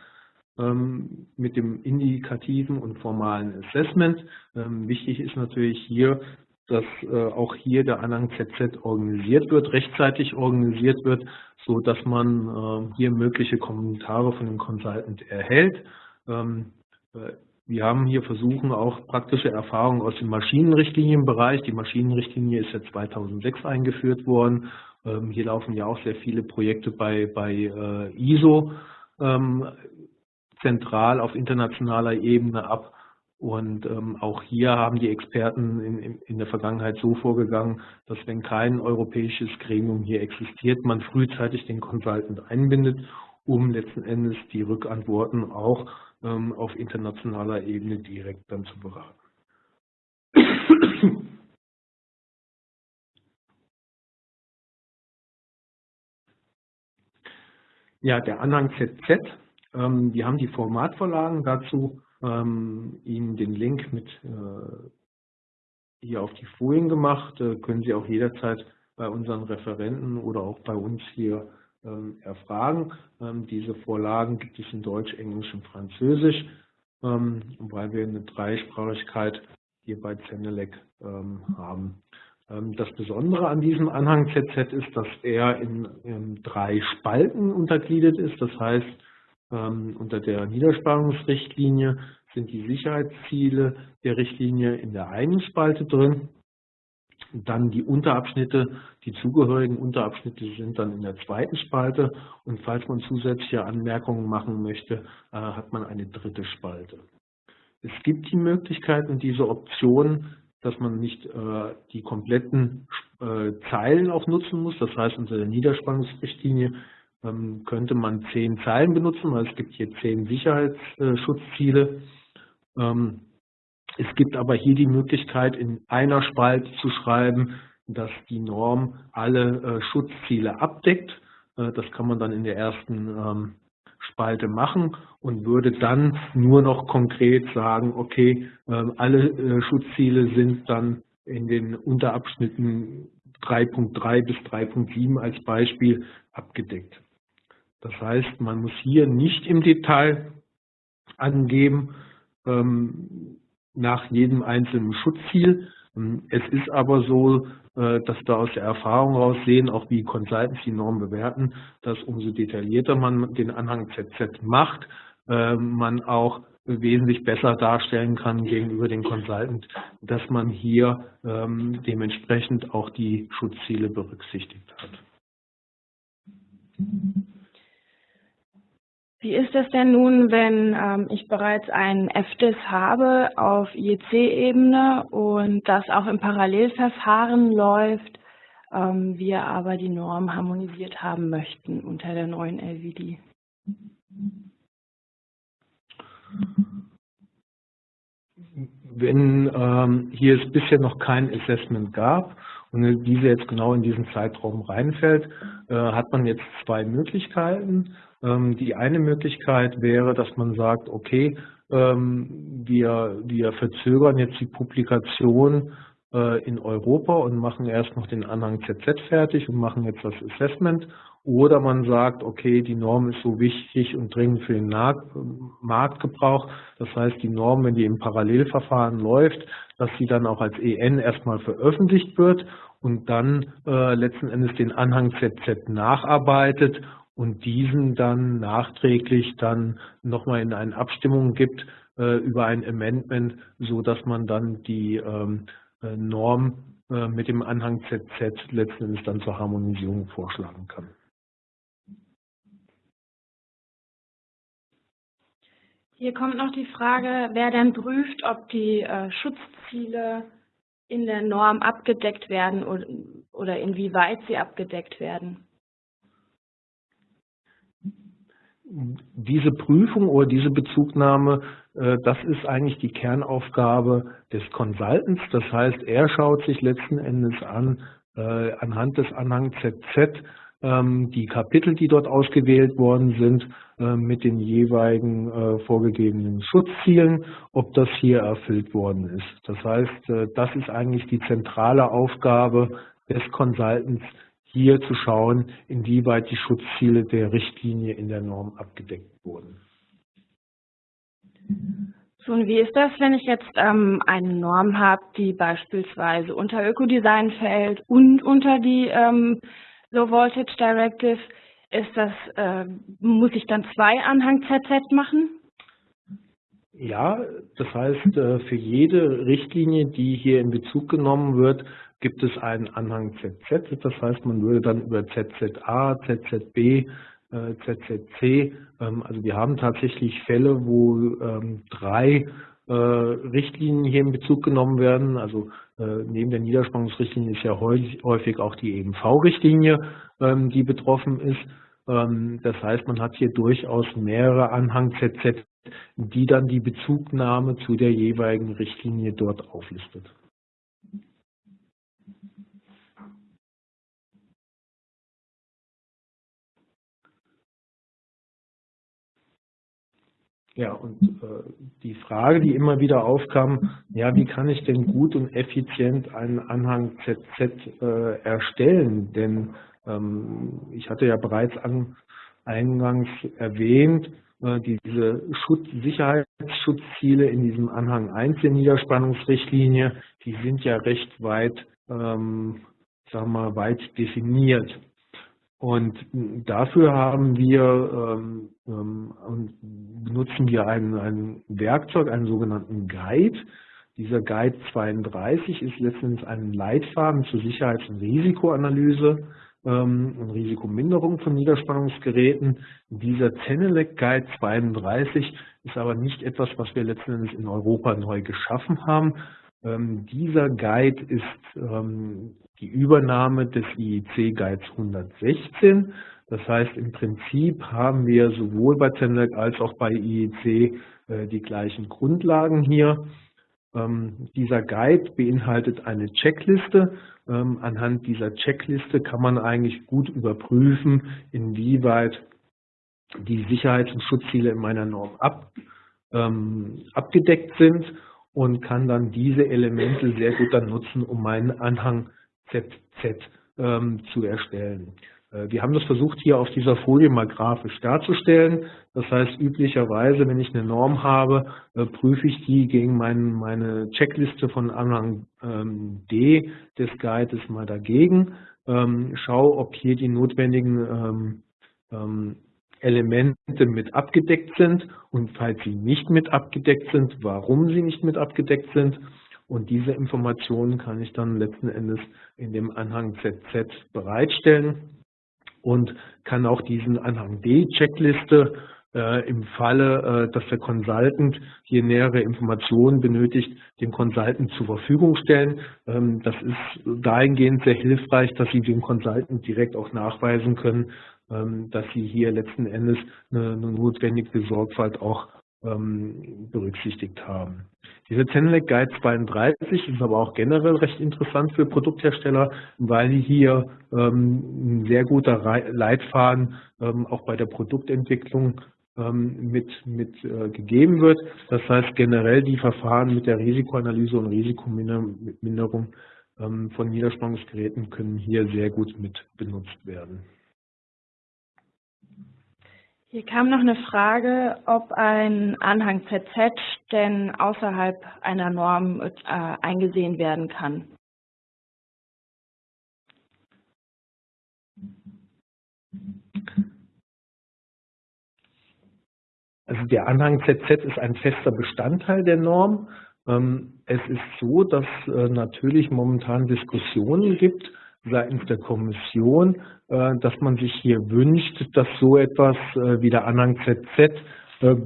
ähm, mit dem indikativen und formalen Assessment. Ähm, wichtig ist natürlich hier, dass äh, auch hier der Anhang ZZ organisiert wird, rechtzeitig organisiert wird, so dass man äh, hier mögliche Kommentare von dem Consultant erhält. Ähm, äh, wir haben hier versuchen auch praktische Erfahrungen aus dem Maschinenrichtlinienbereich. Die Maschinenrichtlinie ist ja 2006 eingeführt worden. Ähm, hier laufen ja auch sehr viele Projekte bei, bei äh, ISO ähm, zentral auf internationaler Ebene ab. Und ähm, auch hier haben die Experten in, in, der Vergangenheit so vorgegangen, dass wenn kein europäisches Gremium hier existiert, man frühzeitig den Consultant einbindet, um letzten Endes die Rückantworten auch ähm, auf internationaler Ebene direkt dann zu beraten. Ja, der Anhang ZZ, ähm, wir haben die Formatvorlagen dazu ähm, Ihnen den Link mit äh, hier auf die Folien gemacht. Äh, können Sie auch jederzeit bei unseren Referenten oder auch bei uns hier ähm, erfragen. Ähm, diese Vorlagen gibt es in Deutsch, Englisch und Französisch, ähm, weil wir eine Dreisprachigkeit hier bei Zenelec ähm, haben. Ähm, das Besondere an diesem Anhang ZZ ist, dass er in, drei Spalten untergliedert ist. Das heißt, ähm, unter der Niederspannungsrichtlinie sind die Sicherheitsziele der Richtlinie in der einen Spalte drin. Dann die Unterabschnitte, die zugehörigen Unterabschnitte sind dann in der zweiten Spalte. Und falls man zusätzliche Anmerkungen machen möchte, äh, hat man eine dritte Spalte. Es gibt die Möglichkeit und diese Option, dass man nicht äh, die kompletten äh, Zeilen auch nutzen muss. Das heißt, unter der Niederspannungsrichtlinie ähm, könnte man zehn Zeilen benutzen, weil es gibt hier zehn Sicherheitsschutzziele. Ähm, es gibt aber hier die Möglichkeit, in einer Spalte zu schreiben, dass die Norm alle äh, Schutzziele abdeckt. Äh, das kann man dann in der ersten ähm, Spalte machen und würde dann nur noch konkret sagen, okay, ähm, alle äh, Schutzziele sind dann in den Unterabschnitten 3.3 bis 3.7 als Beispiel abgedeckt. Das heißt, man muss hier nicht im Detail angeben ähm, nach jedem einzelnen Schutzziel. Es ist aber so, dass wir aus der Erfahrung raus sehen, auch wie Consultants die Norm bewerten, dass umso detaillierter man den Anhang ZZ macht, äh, man auch wesentlich besser darstellen kann gegenüber den Consultant, dass man hier ähm, dementsprechend auch die Schutzziele berücksichtigt hat. Wie ist das denn nun, wenn ähm, ich bereits einen FDIS habe auf IEC-Ebene und das auch im Parallelverfahren läuft, ähm, wir aber die Norm harmonisiert haben möchten unter der neuen LVD? Wenn ähm, hier es bisher noch kein Assessment gab und diese jetzt genau in diesen Zeitraum reinfällt, äh, hat man jetzt zwei Möglichkeiten. Ähm, die eine Möglichkeit wäre, dass man sagt, okay, ähm, wir, wir verzögern jetzt die Publikation äh, in Europa und machen erst noch den Anhang ZZ fertig und machen jetzt das Assessment. Oder man sagt, okay, die Norm ist so wichtig und dringend für den Marktgebrauch. Das heißt, die Norm, wenn die im Parallelverfahren läuft, dass sie dann auch als EN erstmal veröffentlicht wird und dann äh, letzten Endes den Anhang ZZ nacharbeitet und diesen dann nachträglich dann nochmal in eine Abstimmung gibt äh, über ein Amendment, so dass man dann die ähm, äh, Norm äh, mit dem Anhang ZZ letzten Endes dann zur Harmonisierung vorschlagen kann. Hier kommt noch die Frage, wer denn prüft, ob die äh, Schutzziele in der Norm abgedeckt werden oder, oder inwieweit sie abgedeckt werden. Diese Prüfung oder diese Bezugnahme, äh, das ist eigentlich die Kernaufgabe des Consultants. Das heißt, er schaut sich letzten Endes an, äh, anhand des Anhang ZZ, ähm, die Kapitel, die dort ausgewählt worden sind, äh, mit den jeweiligen vorgegebenen Schutzzielen, ob das hier erfüllt worden ist. Das heißt, das ist eigentlich die zentrale Aufgabe des Consultants, hier zu schauen, inwieweit die Schutzziele der Richtlinie in der Norm abgedeckt wurden. So, und wie ist das, wenn ich jetzt ähm, eine Norm habe, die beispielsweise unter Ökodesign fällt und unter die ähm, Low Voltage Directive? Ist das, äh, muss ich dann zwei Anhang ZZ machen? Ja, das heißt, äh, für jede Richtlinie, die hier in Bezug genommen wird, gibt es einen Anhang ZZ. Das heißt, man würde dann über ZZA, ZZB, ZZC, ähm, also wir haben tatsächlich Fälle, wo ähm, drei äh, Richtlinien hier in Bezug genommen werden. Also äh, neben der Niederspannungsrichtlinie ist ja häufig auch die EMV-Richtlinie, ähm, die betroffen ist. Das heißt, man hat hier durchaus mehrere Anhang ZZ, die dann die Bezugnahme zu der jeweiligen Richtlinie dort auflistet. Ja, und äh, die Frage, die immer wieder aufkam, ja, wie kann ich denn gut und effizient einen Anhang ZZ äh, erstellen? Denn ähm, ich hatte ja bereits an, eingangs erwähnt, äh, diese Schutz, Sicherheitsschutzziele in diesem Anhang 1 der Niederspannungsrichtlinie, die sind ja recht weit, ähm, sagen wir, weit definiert. Und dafür haben wir ähm, ähm, benutzen wir ein, ein Werkzeug, einen sogenannten Guide. Dieser Guide 32 ist letztendlich ein Leitfaden zur Sicherheits- und Risikoanalyse ähm, und Risikominderung von Niederspannungsgeräten. Dieser Zenelec Guide 32 ist aber nicht etwas, was wir letztendlich in Europa neu geschaffen haben. Ähm, dieser Guide ist ähm, die Übernahme des IEC Guides 116. Das heißt, im Prinzip haben wir sowohl bei TENLEC als auch bei IEC äh, die gleichen Grundlagen hier. Ähm, dieser Guide beinhaltet eine Checkliste. Ähm, anhand dieser Checkliste kann man eigentlich gut überprüfen, inwieweit die Sicherheits- und Schutzziele in meiner Norm ab, ähm, abgedeckt sind und kann dann diese Elemente sehr gut dann nutzen, um meinen Anhang ZZ ähm, zu erstellen. Äh, wir haben das versucht, hier auf dieser Folie mal grafisch darzustellen. Das heißt, üblicherweise, wenn ich eine Norm habe, äh, prüfe ich die gegen mein, meine Checkliste von Anhang ähm, D des Guides mal dagegen, ähm, schaue, ob hier die notwendigen ähm, Elemente mit abgedeckt sind und falls sie nicht mit abgedeckt sind, warum sie nicht mit abgedeckt sind. Und diese Informationen kann ich dann letzten Endes in dem Anhang ZZ bereitstellen und kann auch diesen Anhang D-Checkliste äh, im Falle, äh, dass der Consultant hier nähere Informationen benötigt, dem Consultant zur Verfügung stellen. Ähm, das ist dahingehend sehr hilfreich, dass Sie dem Consultant direkt auch nachweisen können, ähm, dass Sie hier letzten Endes eine, eine notwendige Sorgfalt auch ähm, berücksichtigt haben. Dieser Zenelec Guide 32 ist aber auch generell recht interessant für Produkthersteller, weil hier ähm, ein sehr guter Leitfaden ähm, auch bei der Produktentwicklung ähm, mit, mit äh, gegeben wird. Das heißt generell die Verfahren mit der Risikoanalyse und Risikominderung ähm, von Niederspannungsgeräten können hier sehr gut mit benutzt werden. Hier kam noch eine Frage, ob ein Anhang ZZ denn außerhalb einer Norm äh, eingesehen werden kann. Also der Anhang ZZ ist ein fester Bestandteil der Norm. Ähm, es ist so, dass äh, natürlich momentan Diskussionen gibt, seitens der Kommission, äh, dass man sich hier wünscht, dass so etwas äh, wie der Anhang ZZ äh,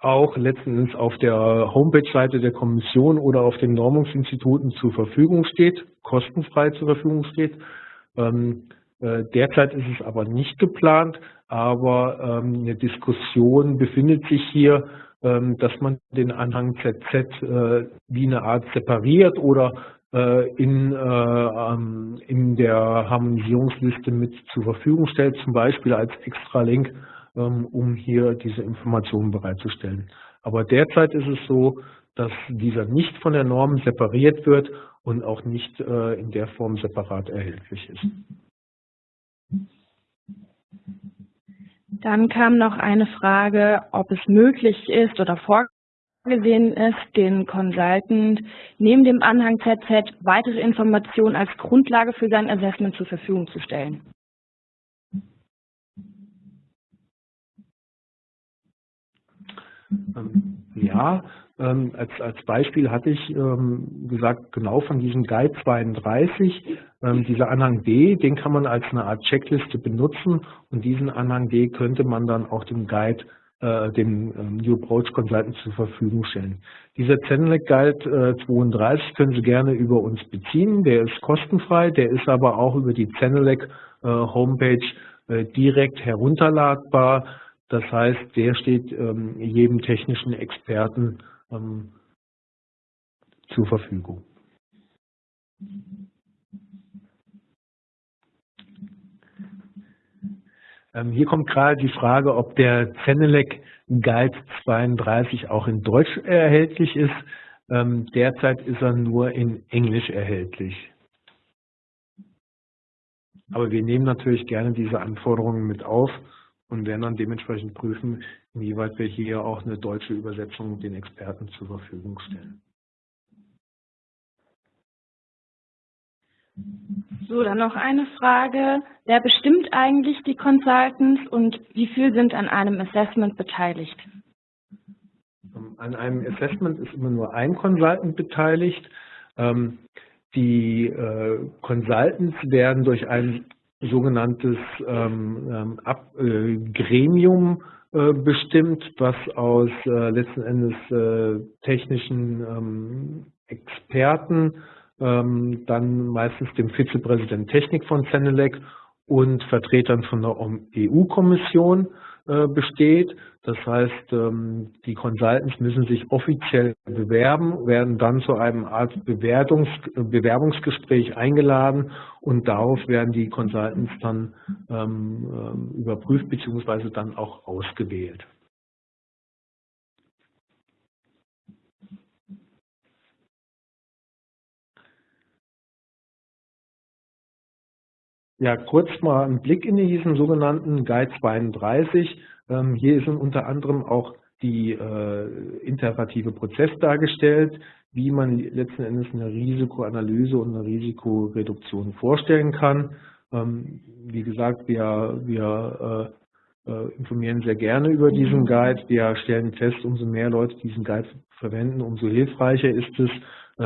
auch letztendlich auf der Homepage-Seite der Kommission oder auf den Normungsinstituten zur Verfügung steht, kostenfrei zur Verfügung steht. Ähm, derzeit ist es aber nicht geplant, aber ähm, eine Diskussion befindet sich hier, ähm, dass man den Anhang ZZ wie eine Art separiert oder in, äh, ähm, in der Harmonisierungsliste mit zur Verfügung stellt, zum Beispiel als Extra-Link, ähm, um hier diese Informationen bereitzustellen. Aber derzeit ist es so, dass dieser nicht von der Norm separiert wird und auch nicht äh, in der Form separat erhältlich ist. Dann kam noch eine Frage, ob es möglich ist oder vor vorgesehen ist, den Consultant neben dem Anhang ZZ weitere Informationen als Grundlage für sein Assessment zur Verfügung zu stellen. Ähm, ja, ähm, als, als Beispiel hatte ich ähm, gesagt, genau von diesem Guide 32, dieser Anhang D, den kann man als eine Art Checkliste benutzen und diesen Anhang D könnte man dann auch dem Guide äh, dem ähm, New Approach Consultant zur Verfügung stellen. Dieser Zenelec Guide äh, 32 können Sie gerne über uns beziehen. Der ist kostenfrei, der ist aber auch über die Zenelec äh, Homepage äh, direkt herunterladbar. Das heißt, der steht ähm, jedem technischen Experten ähm, zur Verfügung. Hier kommt gerade die Frage, ob der Zenelec Guide 32 auch in Deutsch erhältlich ist. Ähm, derzeit ist er nur in Englisch erhältlich. Aber wir nehmen natürlich gerne diese Anforderungen mit auf und werden dann dementsprechend prüfen, inwieweit wir hier auch eine deutsche Übersetzung den Experten zur Verfügung stellen. So, dann noch eine Frage. Wer bestimmt eigentlich die Consultants und wie viel sind an einem Assessment beteiligt? An einem Assessment ist immer nur ein Consultant beteiligt. Ähm, die äh, Consultants werden durch ein sogenanntes ähm, ähm, äh, Gremium äh, bestimmt, was aus letzten Endes technischen Experten ähm, dann meistens dem Vizepräsident Technik von Zenelec und Vertretern von der EU-Kommission äh, besteht. Das heißt, ähm, die Consultants müssen sich offiziell bewerben, werden dann zu einem Art Bewertungs Bewerbungsgespräch eingeladen und darauf werden die Consultants dann ähm, ähm, überprüft bzw. dann auch ausgewählt. Ja, kurz mal ein Blick in diesen sogenannten Guide 32. Ähm, hier ist unter anderem auch die äh, iterative Prozess dargestellt, wie man letzten Endes eine Risikoanalyse und eine Risikoreduktion vorstellen kann. Ähm, wie gesagt, wir, wir äh, äh, informieren sehr gerne über diesen Guide. Wir stellen fest, umso mehr Leute diesen Guide verwenden, umso hilfreicher ist es,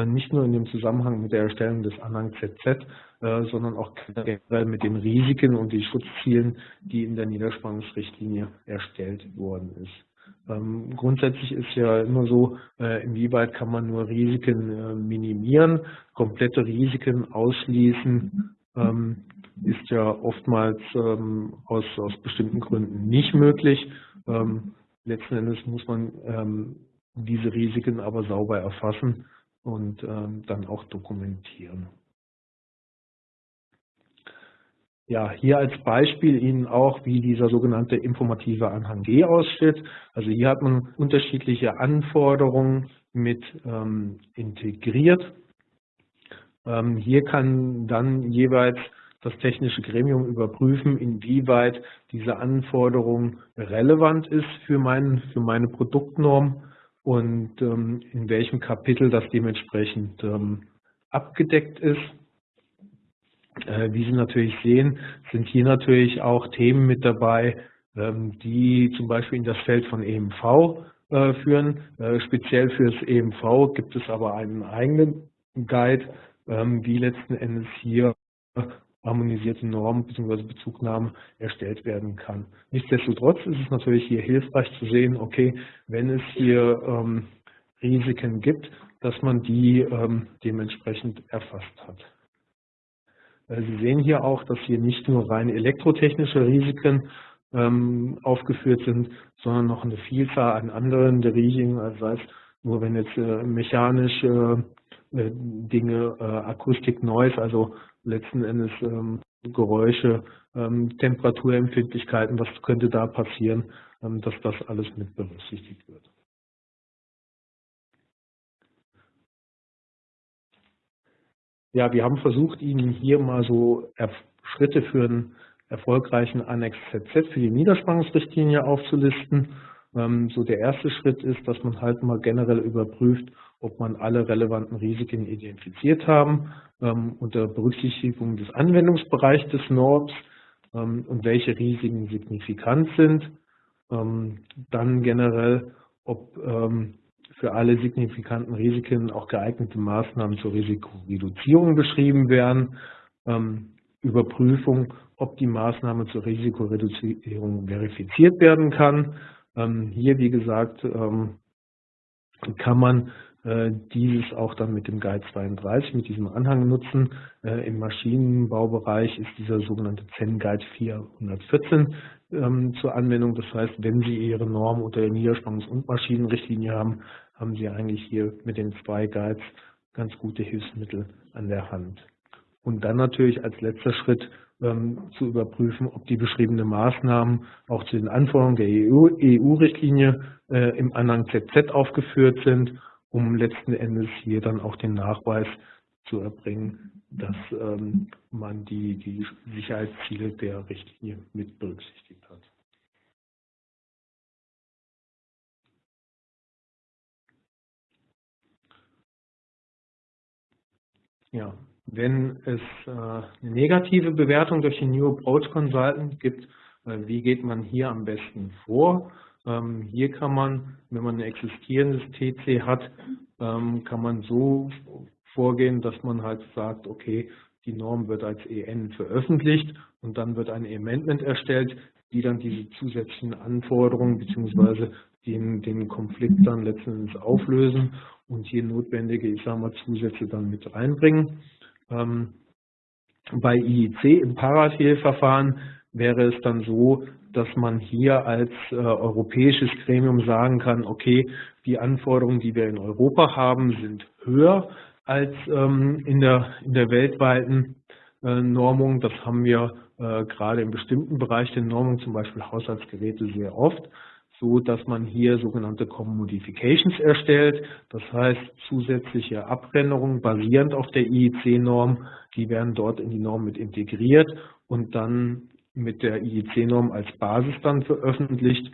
nicht nur in dem Zusammenhang mit der Erstellung des Anhang ZZ, äh, sondern auch generell mit den Risiken und den Schutzzielen, die in der Niederspannungsrichtlinie erstellt worden ist. Ähm, grundsätzlich ist ja immer so, äh, inwieweit kann man nur Risiken minimieren, komplette Risiken ausschließen, ähm, ist ja oftmals ähm, aus, aus bestimmten Gründen nicht möglich. letzten Endes muss man diese Risiken aber sauber erfassen und ähm, dann auch dokumentieren. Ja, hier als Beispiel Ihnen auch, wie dieser sogenannte informative Anhang G aussieht. Also hier hat man unterschiedliche Anforderungen mit ähm, integriert. Ähm, hier kann dann jeweils das technische Gremium überprüfen, inwieweit diese Anforderung relevant ist für, mein, für meine Produktnorm und ähm, in welchem Kapitel das dementsprechend ähm, abgedeckt ist. Äh, wie Sie natürlich sehen, sind hier natürlich auch Themen mit dabei, ähm, die zum Beispiel in das Feld von EMV äh, führen. Äh, speziell für das EMV gibt es aber einen eigenen Guide, ähm, wie letzten Endes hier harmonisierte Normen bzw. Bezugnahmen erstellt werden kann. Nichtsdestotrotz ist es natürlich hier hilfreich zu sehen, okay, wenn es hier ähm, Risiken gibt, dass man die ähm, dementsprechend erfasst hat. Äh, Sie sehen hier auch, dass hier nicht nur rein elektrotechnische Risiken ähm, aufgeführt sind, sondern noch eine Vielzahl an anderen der Risiken, also sei es nur wenn jetzt äh, mechanische äh, Dinge, äh, Akustik, Noise, also letzten Endes ähm, Geräusche, ähm, Temperaturempfindlichkeiten, was könnte da passieren, ähm, dass das alles mit berücksichtigt wird. Ja, wir haben versucht, Ihnen hier mal so Schritte für einen erfolgreichen Annex ZZ für die Niederspannungsrichtlinie aufzulisten. Ähm, so der erste Schritt ist, dass man halt mal generell überprüft, ob man alle relevanten Risiken identifiziert haben ähm, unter Berücksichtigung des Anwendungsbereichs des NORBs ähm, und welche Risiken signifikant sind. Dann generell, ob für alle signifikanten Risiken auch geeignete Maßnahmen zur Risikoreduzierung beschrieben werden. Überprüfung, ob die Maßnahme zur Risikoreduzierung verifiziert werden kann ähm, hier, wie gesagt, ähm, kann man dieses auch dann mit dem Guide 32, mit diesem Anhang nutzen. Äh, Im Maschinenbaubereich ist dieser sogenannte Zen Guide 414 ähm, zur Anwendung. Das heißt, wenn Sie Ihre Norm unter der Niederspannungs- und Maschinenrichtlinie haben, haben Sie eigentlich hier mit den zwei Guides ganz gute Hilfsmittel an der Hand. Und dann natürlich als letzter Schritt ähm, zu überprüfen, ob die beschriebenen Maßnahmen auch zu den Anforderungen der EU-Richtlinie EU äh, im Anhang ZZ aufgeführt sind, um letzten Endes hier dann auch den Nachweis zu erbringen, dass ähm, man die, die Sicherheitsziele der Richtlinie mit berücksichtigt hat. Ja, wenn es äh, eine negative Bewertung durch den New Approach Consultant gibt, äh, wie geht man hier am besten vor? Ähm, hier kann man, wenn man ein existierendes TC hat, ähm, kann man so vorgehen, dass man halt sagt, okay, die Norm wird als EN veröffentlicht und dann wird ein Amendment erstellt, die dann diese zusätzlichen Anforderungen bzw. Den, den Konflikt dann letztendlich auflösen und hier notwendige, ich sage mal, Zusätze dann mit reinbringen. Ähm, bei IEC im Parallelverfahren wäre es dann so, dass man hier als äh, europäisches Gremium sagen kann, okay, die Anforderungen, die wir in Europa haben, sind höher als ähm, in, der, in der weltweiten äh, Normung. Das haben wir äh, gerade in bestimmten Bereichen der Normung, zum Beispiel Haushaltsgeräte, sehr oft so dass man hier sogenannte Commodifications erstellt, das heißt zusätzliche Abrennerungen basierend auf der IEC-Norm, die werden dort in die Norm mit integriert und dann mit der IEC-Norm als Basis dann veröffentlicht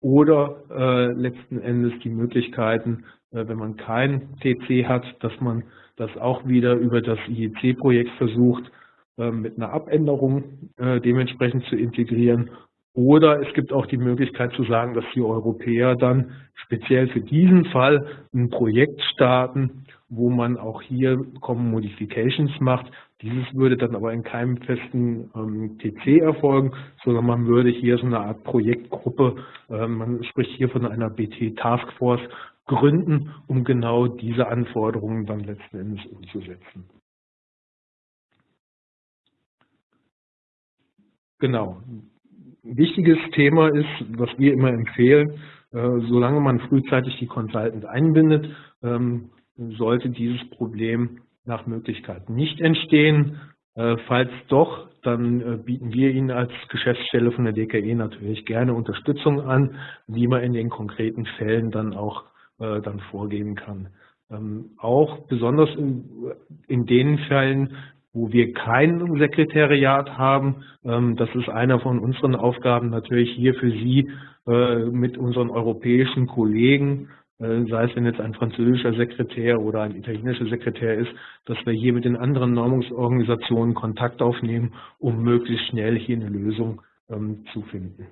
oder äh, letzten Endes die Möglichkeiten, äh, wenn man kein TC hat, dass man das auch wieder über das IEC-Projekt versucht, äh, mit einer Abänderung äh, dementsprechend zu integrieren oder es gibt auch die Möglichkeit zu sagen, dass die Europäer dann speziell für diesen Fall ein Projekt starten, wo man auch hier Common Modifications macht. Dieses würde dann aber in keinem festen ähm, TC erfolgen, sondern man würde hier so eine Art Projektgruppe, äh, man spricht hier von einer BT Taskforce, gründen, um genau diese Anforderungen dann letzten Endes umzusetzen. Genau, wichtiges Thema ist, was wir immer empfehlen, äh, solange man frühzeitig die Consultants einbindet, ähm, sollte dieses Problem nach Möglichkeit nicht entstehen. Äh, falls doch, dann äh, bieten wir Ihnen als Geschäftsstelle von der DKE natürlich gerne Unterstützung an, wie man in den konkreten Fällen dann auch dann vorgehen kann. Ähm, auch besonders in, den Fällen, wo wir kein Sekretariat haben. Ähm, das ist einer von unseren Aufgaben natürlich hier für Sie äh, mit unseren europäischen Kollegen, äh, sei es wenn jetzt ein französischer Sekretär oder ein italienischer Sekretär ist, dass wir hier mit den anderen Normungsorganisationen Kontakt aufnehmen, um möglichst schnell hier eine Lösung ähm, zu finden.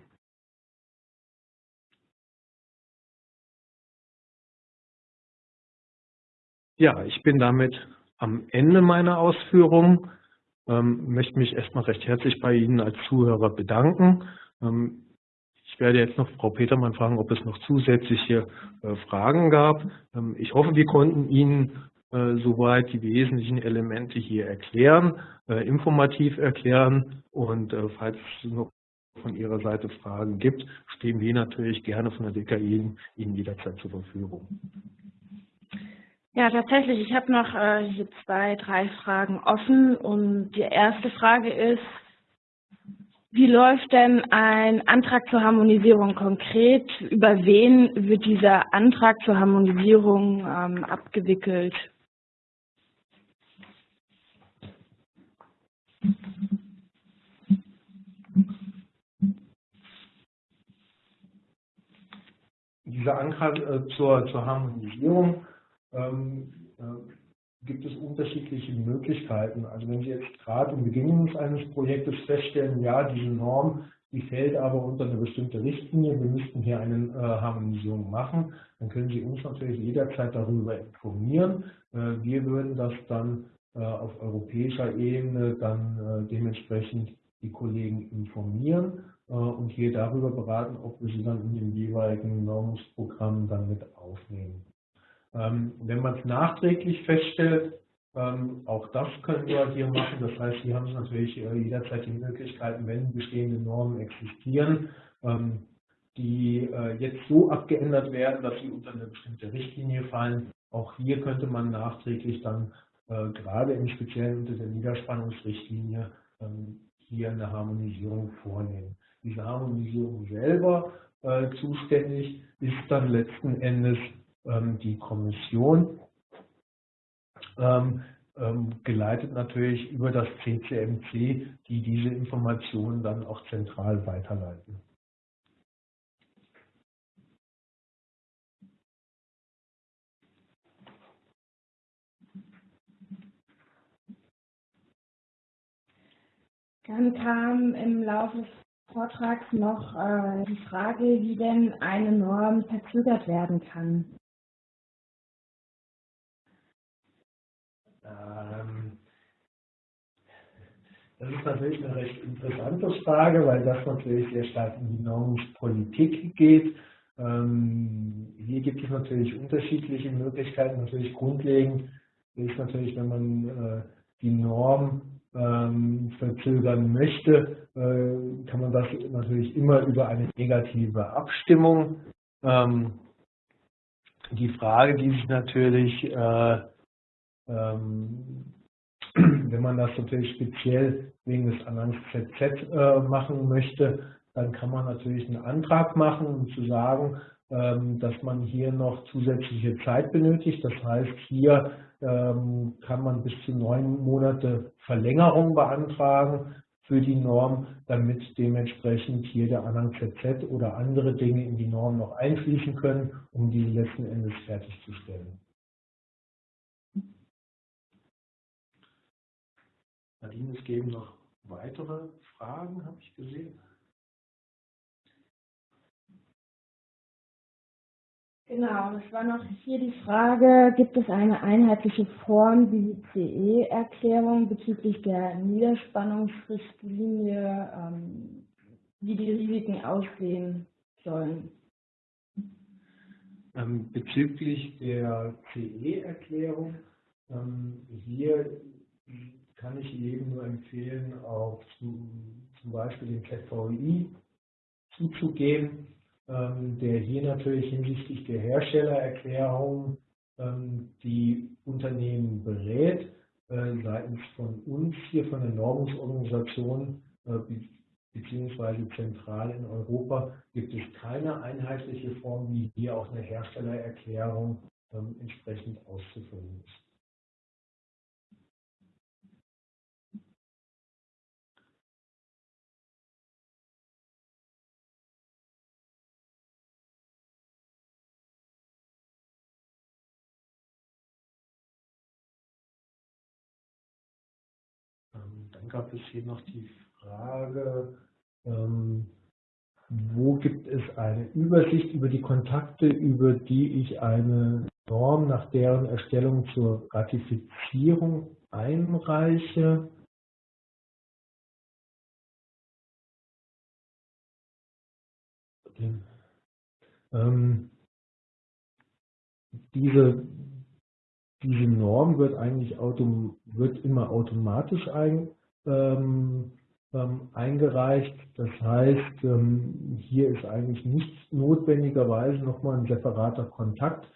Ja, ich bin damit am Ende meiner Ausführungen. Ähm, möchte mich erstmal recht herzlich bei Ihnen als Zuhörer bedanken. Ähm, ich werde jetzt noch Frau Petermann fragen, ob es noch zusätzliche äh, Fragen gab. Ähm, ich hoffe, wir konnten Ihnen äh, soweit die wesentlichen Elemente hier erklären, äh, informativ erklären. Und falls es noch von Ihrer Seite Fragen gibt, stehen wir natürlich gerne von der DKI Ihnen jederzeit zur Verfügung. Ja, tatsächlich. Ich habe noch äh, zwei, drei Fragen offen. Und die erste Frage ist, wie läuft denn ein Antrag zur Harmonisierung konkret? Über wen wird dieser Antrag zur Harmonisierung ähm, abgewickelt? Dieser Antrag äh, zur, zur Harmonisierung ähm, äh, gibt es unterschiedliche Möglichkeiten. Also wenn Sie jetzt gerade im Beginn eines Projektes feststellen, ja, diese Norm, die fällt aber unter eine bestimmte Richtlinie, wir müssten hier eine äh, Harmonisierung machen, dann können Sie uns natürlich jederzeit darüber informieren. Äh, wir würden das dann äh, auf europäischer Ebene dann äh, dementsprechend die Kollegen informieren äh, und hier darüber beraten, ob wir sie dann in den jeweiligen Normungsprogrammen dann mit aufnehmen. Ähm, wenn man es nachträglich feststellt, ähm, auch das können wir hier machen. Das heißt, hier haben Sie natürlich äh, jederzeit die Möglichkeiten, wenn bestehende Normen existieren, ähm, die äh, jetzt so abgeändert werden, dass sie unter eine bestimmte Richtlinie fallen. Auch hier könnte man nachträglich dann äh, gerade im Speziellen unter der Niederspannungsrichtlinie hier eine Harmonisierung vornehmen. Diese Harmonisierung selber zuständig ist dann letzten Endes die Kommission, ähm, ähm, geleitet natürlich über das CCMC, die diese Informationen dann auch zentral weiterleiten. Dann kam im Laufe des Vortrags noch äh, die Frage, wie denn eine Norm verzögert werden kann. Ähm, das ist natürlich eine recht interessante Frage, weil das natürlich sehr stark in die Normungspolitik geht. Ähm, hier gibt es natürlich unterschiedliche Möglichkeiten. Natürlich grundlegend ist natürlich, wenn man äh, die Norm ähm, verzögern möchte, äh, kann man das natürlich immer über eine negative Abstimmung. Ähm, die Frage, die sich natürlich, äh, wenn man das natürlich speziell wegen des Anhangs ZZ äh, machen möchte, dann kann man natürlich einen Antrag machen, um zu sagen, ähm, dass man hier noch zusätzliche Zeit benötigt. Das heißt, hier ähm, kann man bis zu neun Monate Verlängerung beantragen für die Norm, damit dementsprechend hier der Anhang ZZ oder andere Dinge in die Norm noch einfließen können, um die letzten Endes fertigzustellen. Nadine, es geben noch weitere Fragen, habe ich gesehen. Genau, das war noch hier die Frage, gibt es eine einheitliche Form wie die CE-Erklärung bezüglich der Niederspannungsrichtlinie, ähm, wie die Risiken aussehen sollen? Ähm, bezüglich der CE-Erklärung, ähm, hier kann ich jedem nur empfehlen, auch zu, zum Beispiel den ZVI zuzugehen ähm, der hier natürlich hinsichtlich der Herstellererklärung ähm, die Unternehmen berät. Äh, seitens von uns hier von der Normungsorganisation äh, beziehungsweise zentral in Europa gibt es keine einheitliche Form, wie hier auch eine Herstellererklärung ähm, entsprechend auszufüllen ist. Dann gab es hier noch die Frage, ähm, wo gibt es eine Übersicht über die Kontakte, über die ich eine Norm nach deren Erstellung zur Ratifizierung einreiche. Ähm, diese diese Norm wird eigentlich autom wird immer automatisch ein, ähm, ähm, eingereicht. Das heißt, ähm, hier ist eigentlich nicht notwendigerweise nochmal ein separater Kontakt.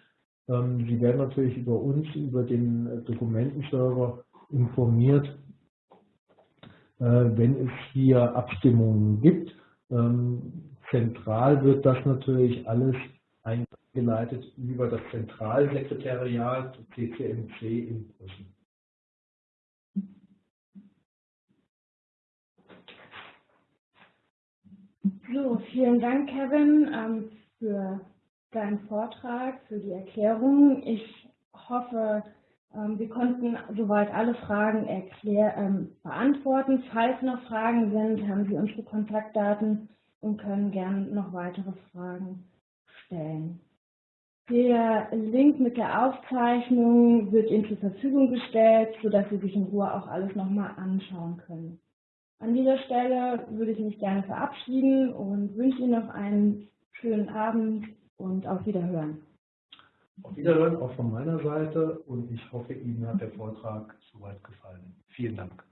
Ähm, Sie werden natürlich über uns, über den Dokumentenserver informiert, äh, wenn es hier Abstimmungen gibt. Ähm, zentral wird das natürlich alles eingeleitet über das Zentralsekretariat CCMC in Brüssel. So, vielen Dank, Kevin, ähm, für deinen Vortrag, für die Erklärung. Ich hoffe, ähm, wir konnten soweit alle Fragen erklär, ähm, beantworten. Falls noch Fragen sind, haben Sie unsere Kontaktdaten und können gerne noch weitere Fragen stellen. Der Link mit der Aufzeichnung wird Ihnen zur Verfügung gestellt, sodass Sie sich in Ruhe auch alles nochmal anschauen können. An dieser Stelle würde ich mich gerne verabschieden und wünsche Ihnen noch einen schönen Abend und auf Wiederhören. Auf Wiederhören auch von meiner Seite und ich hoffe, Ihnen hat der Vortrag soweit gefallen. Vielen Dank.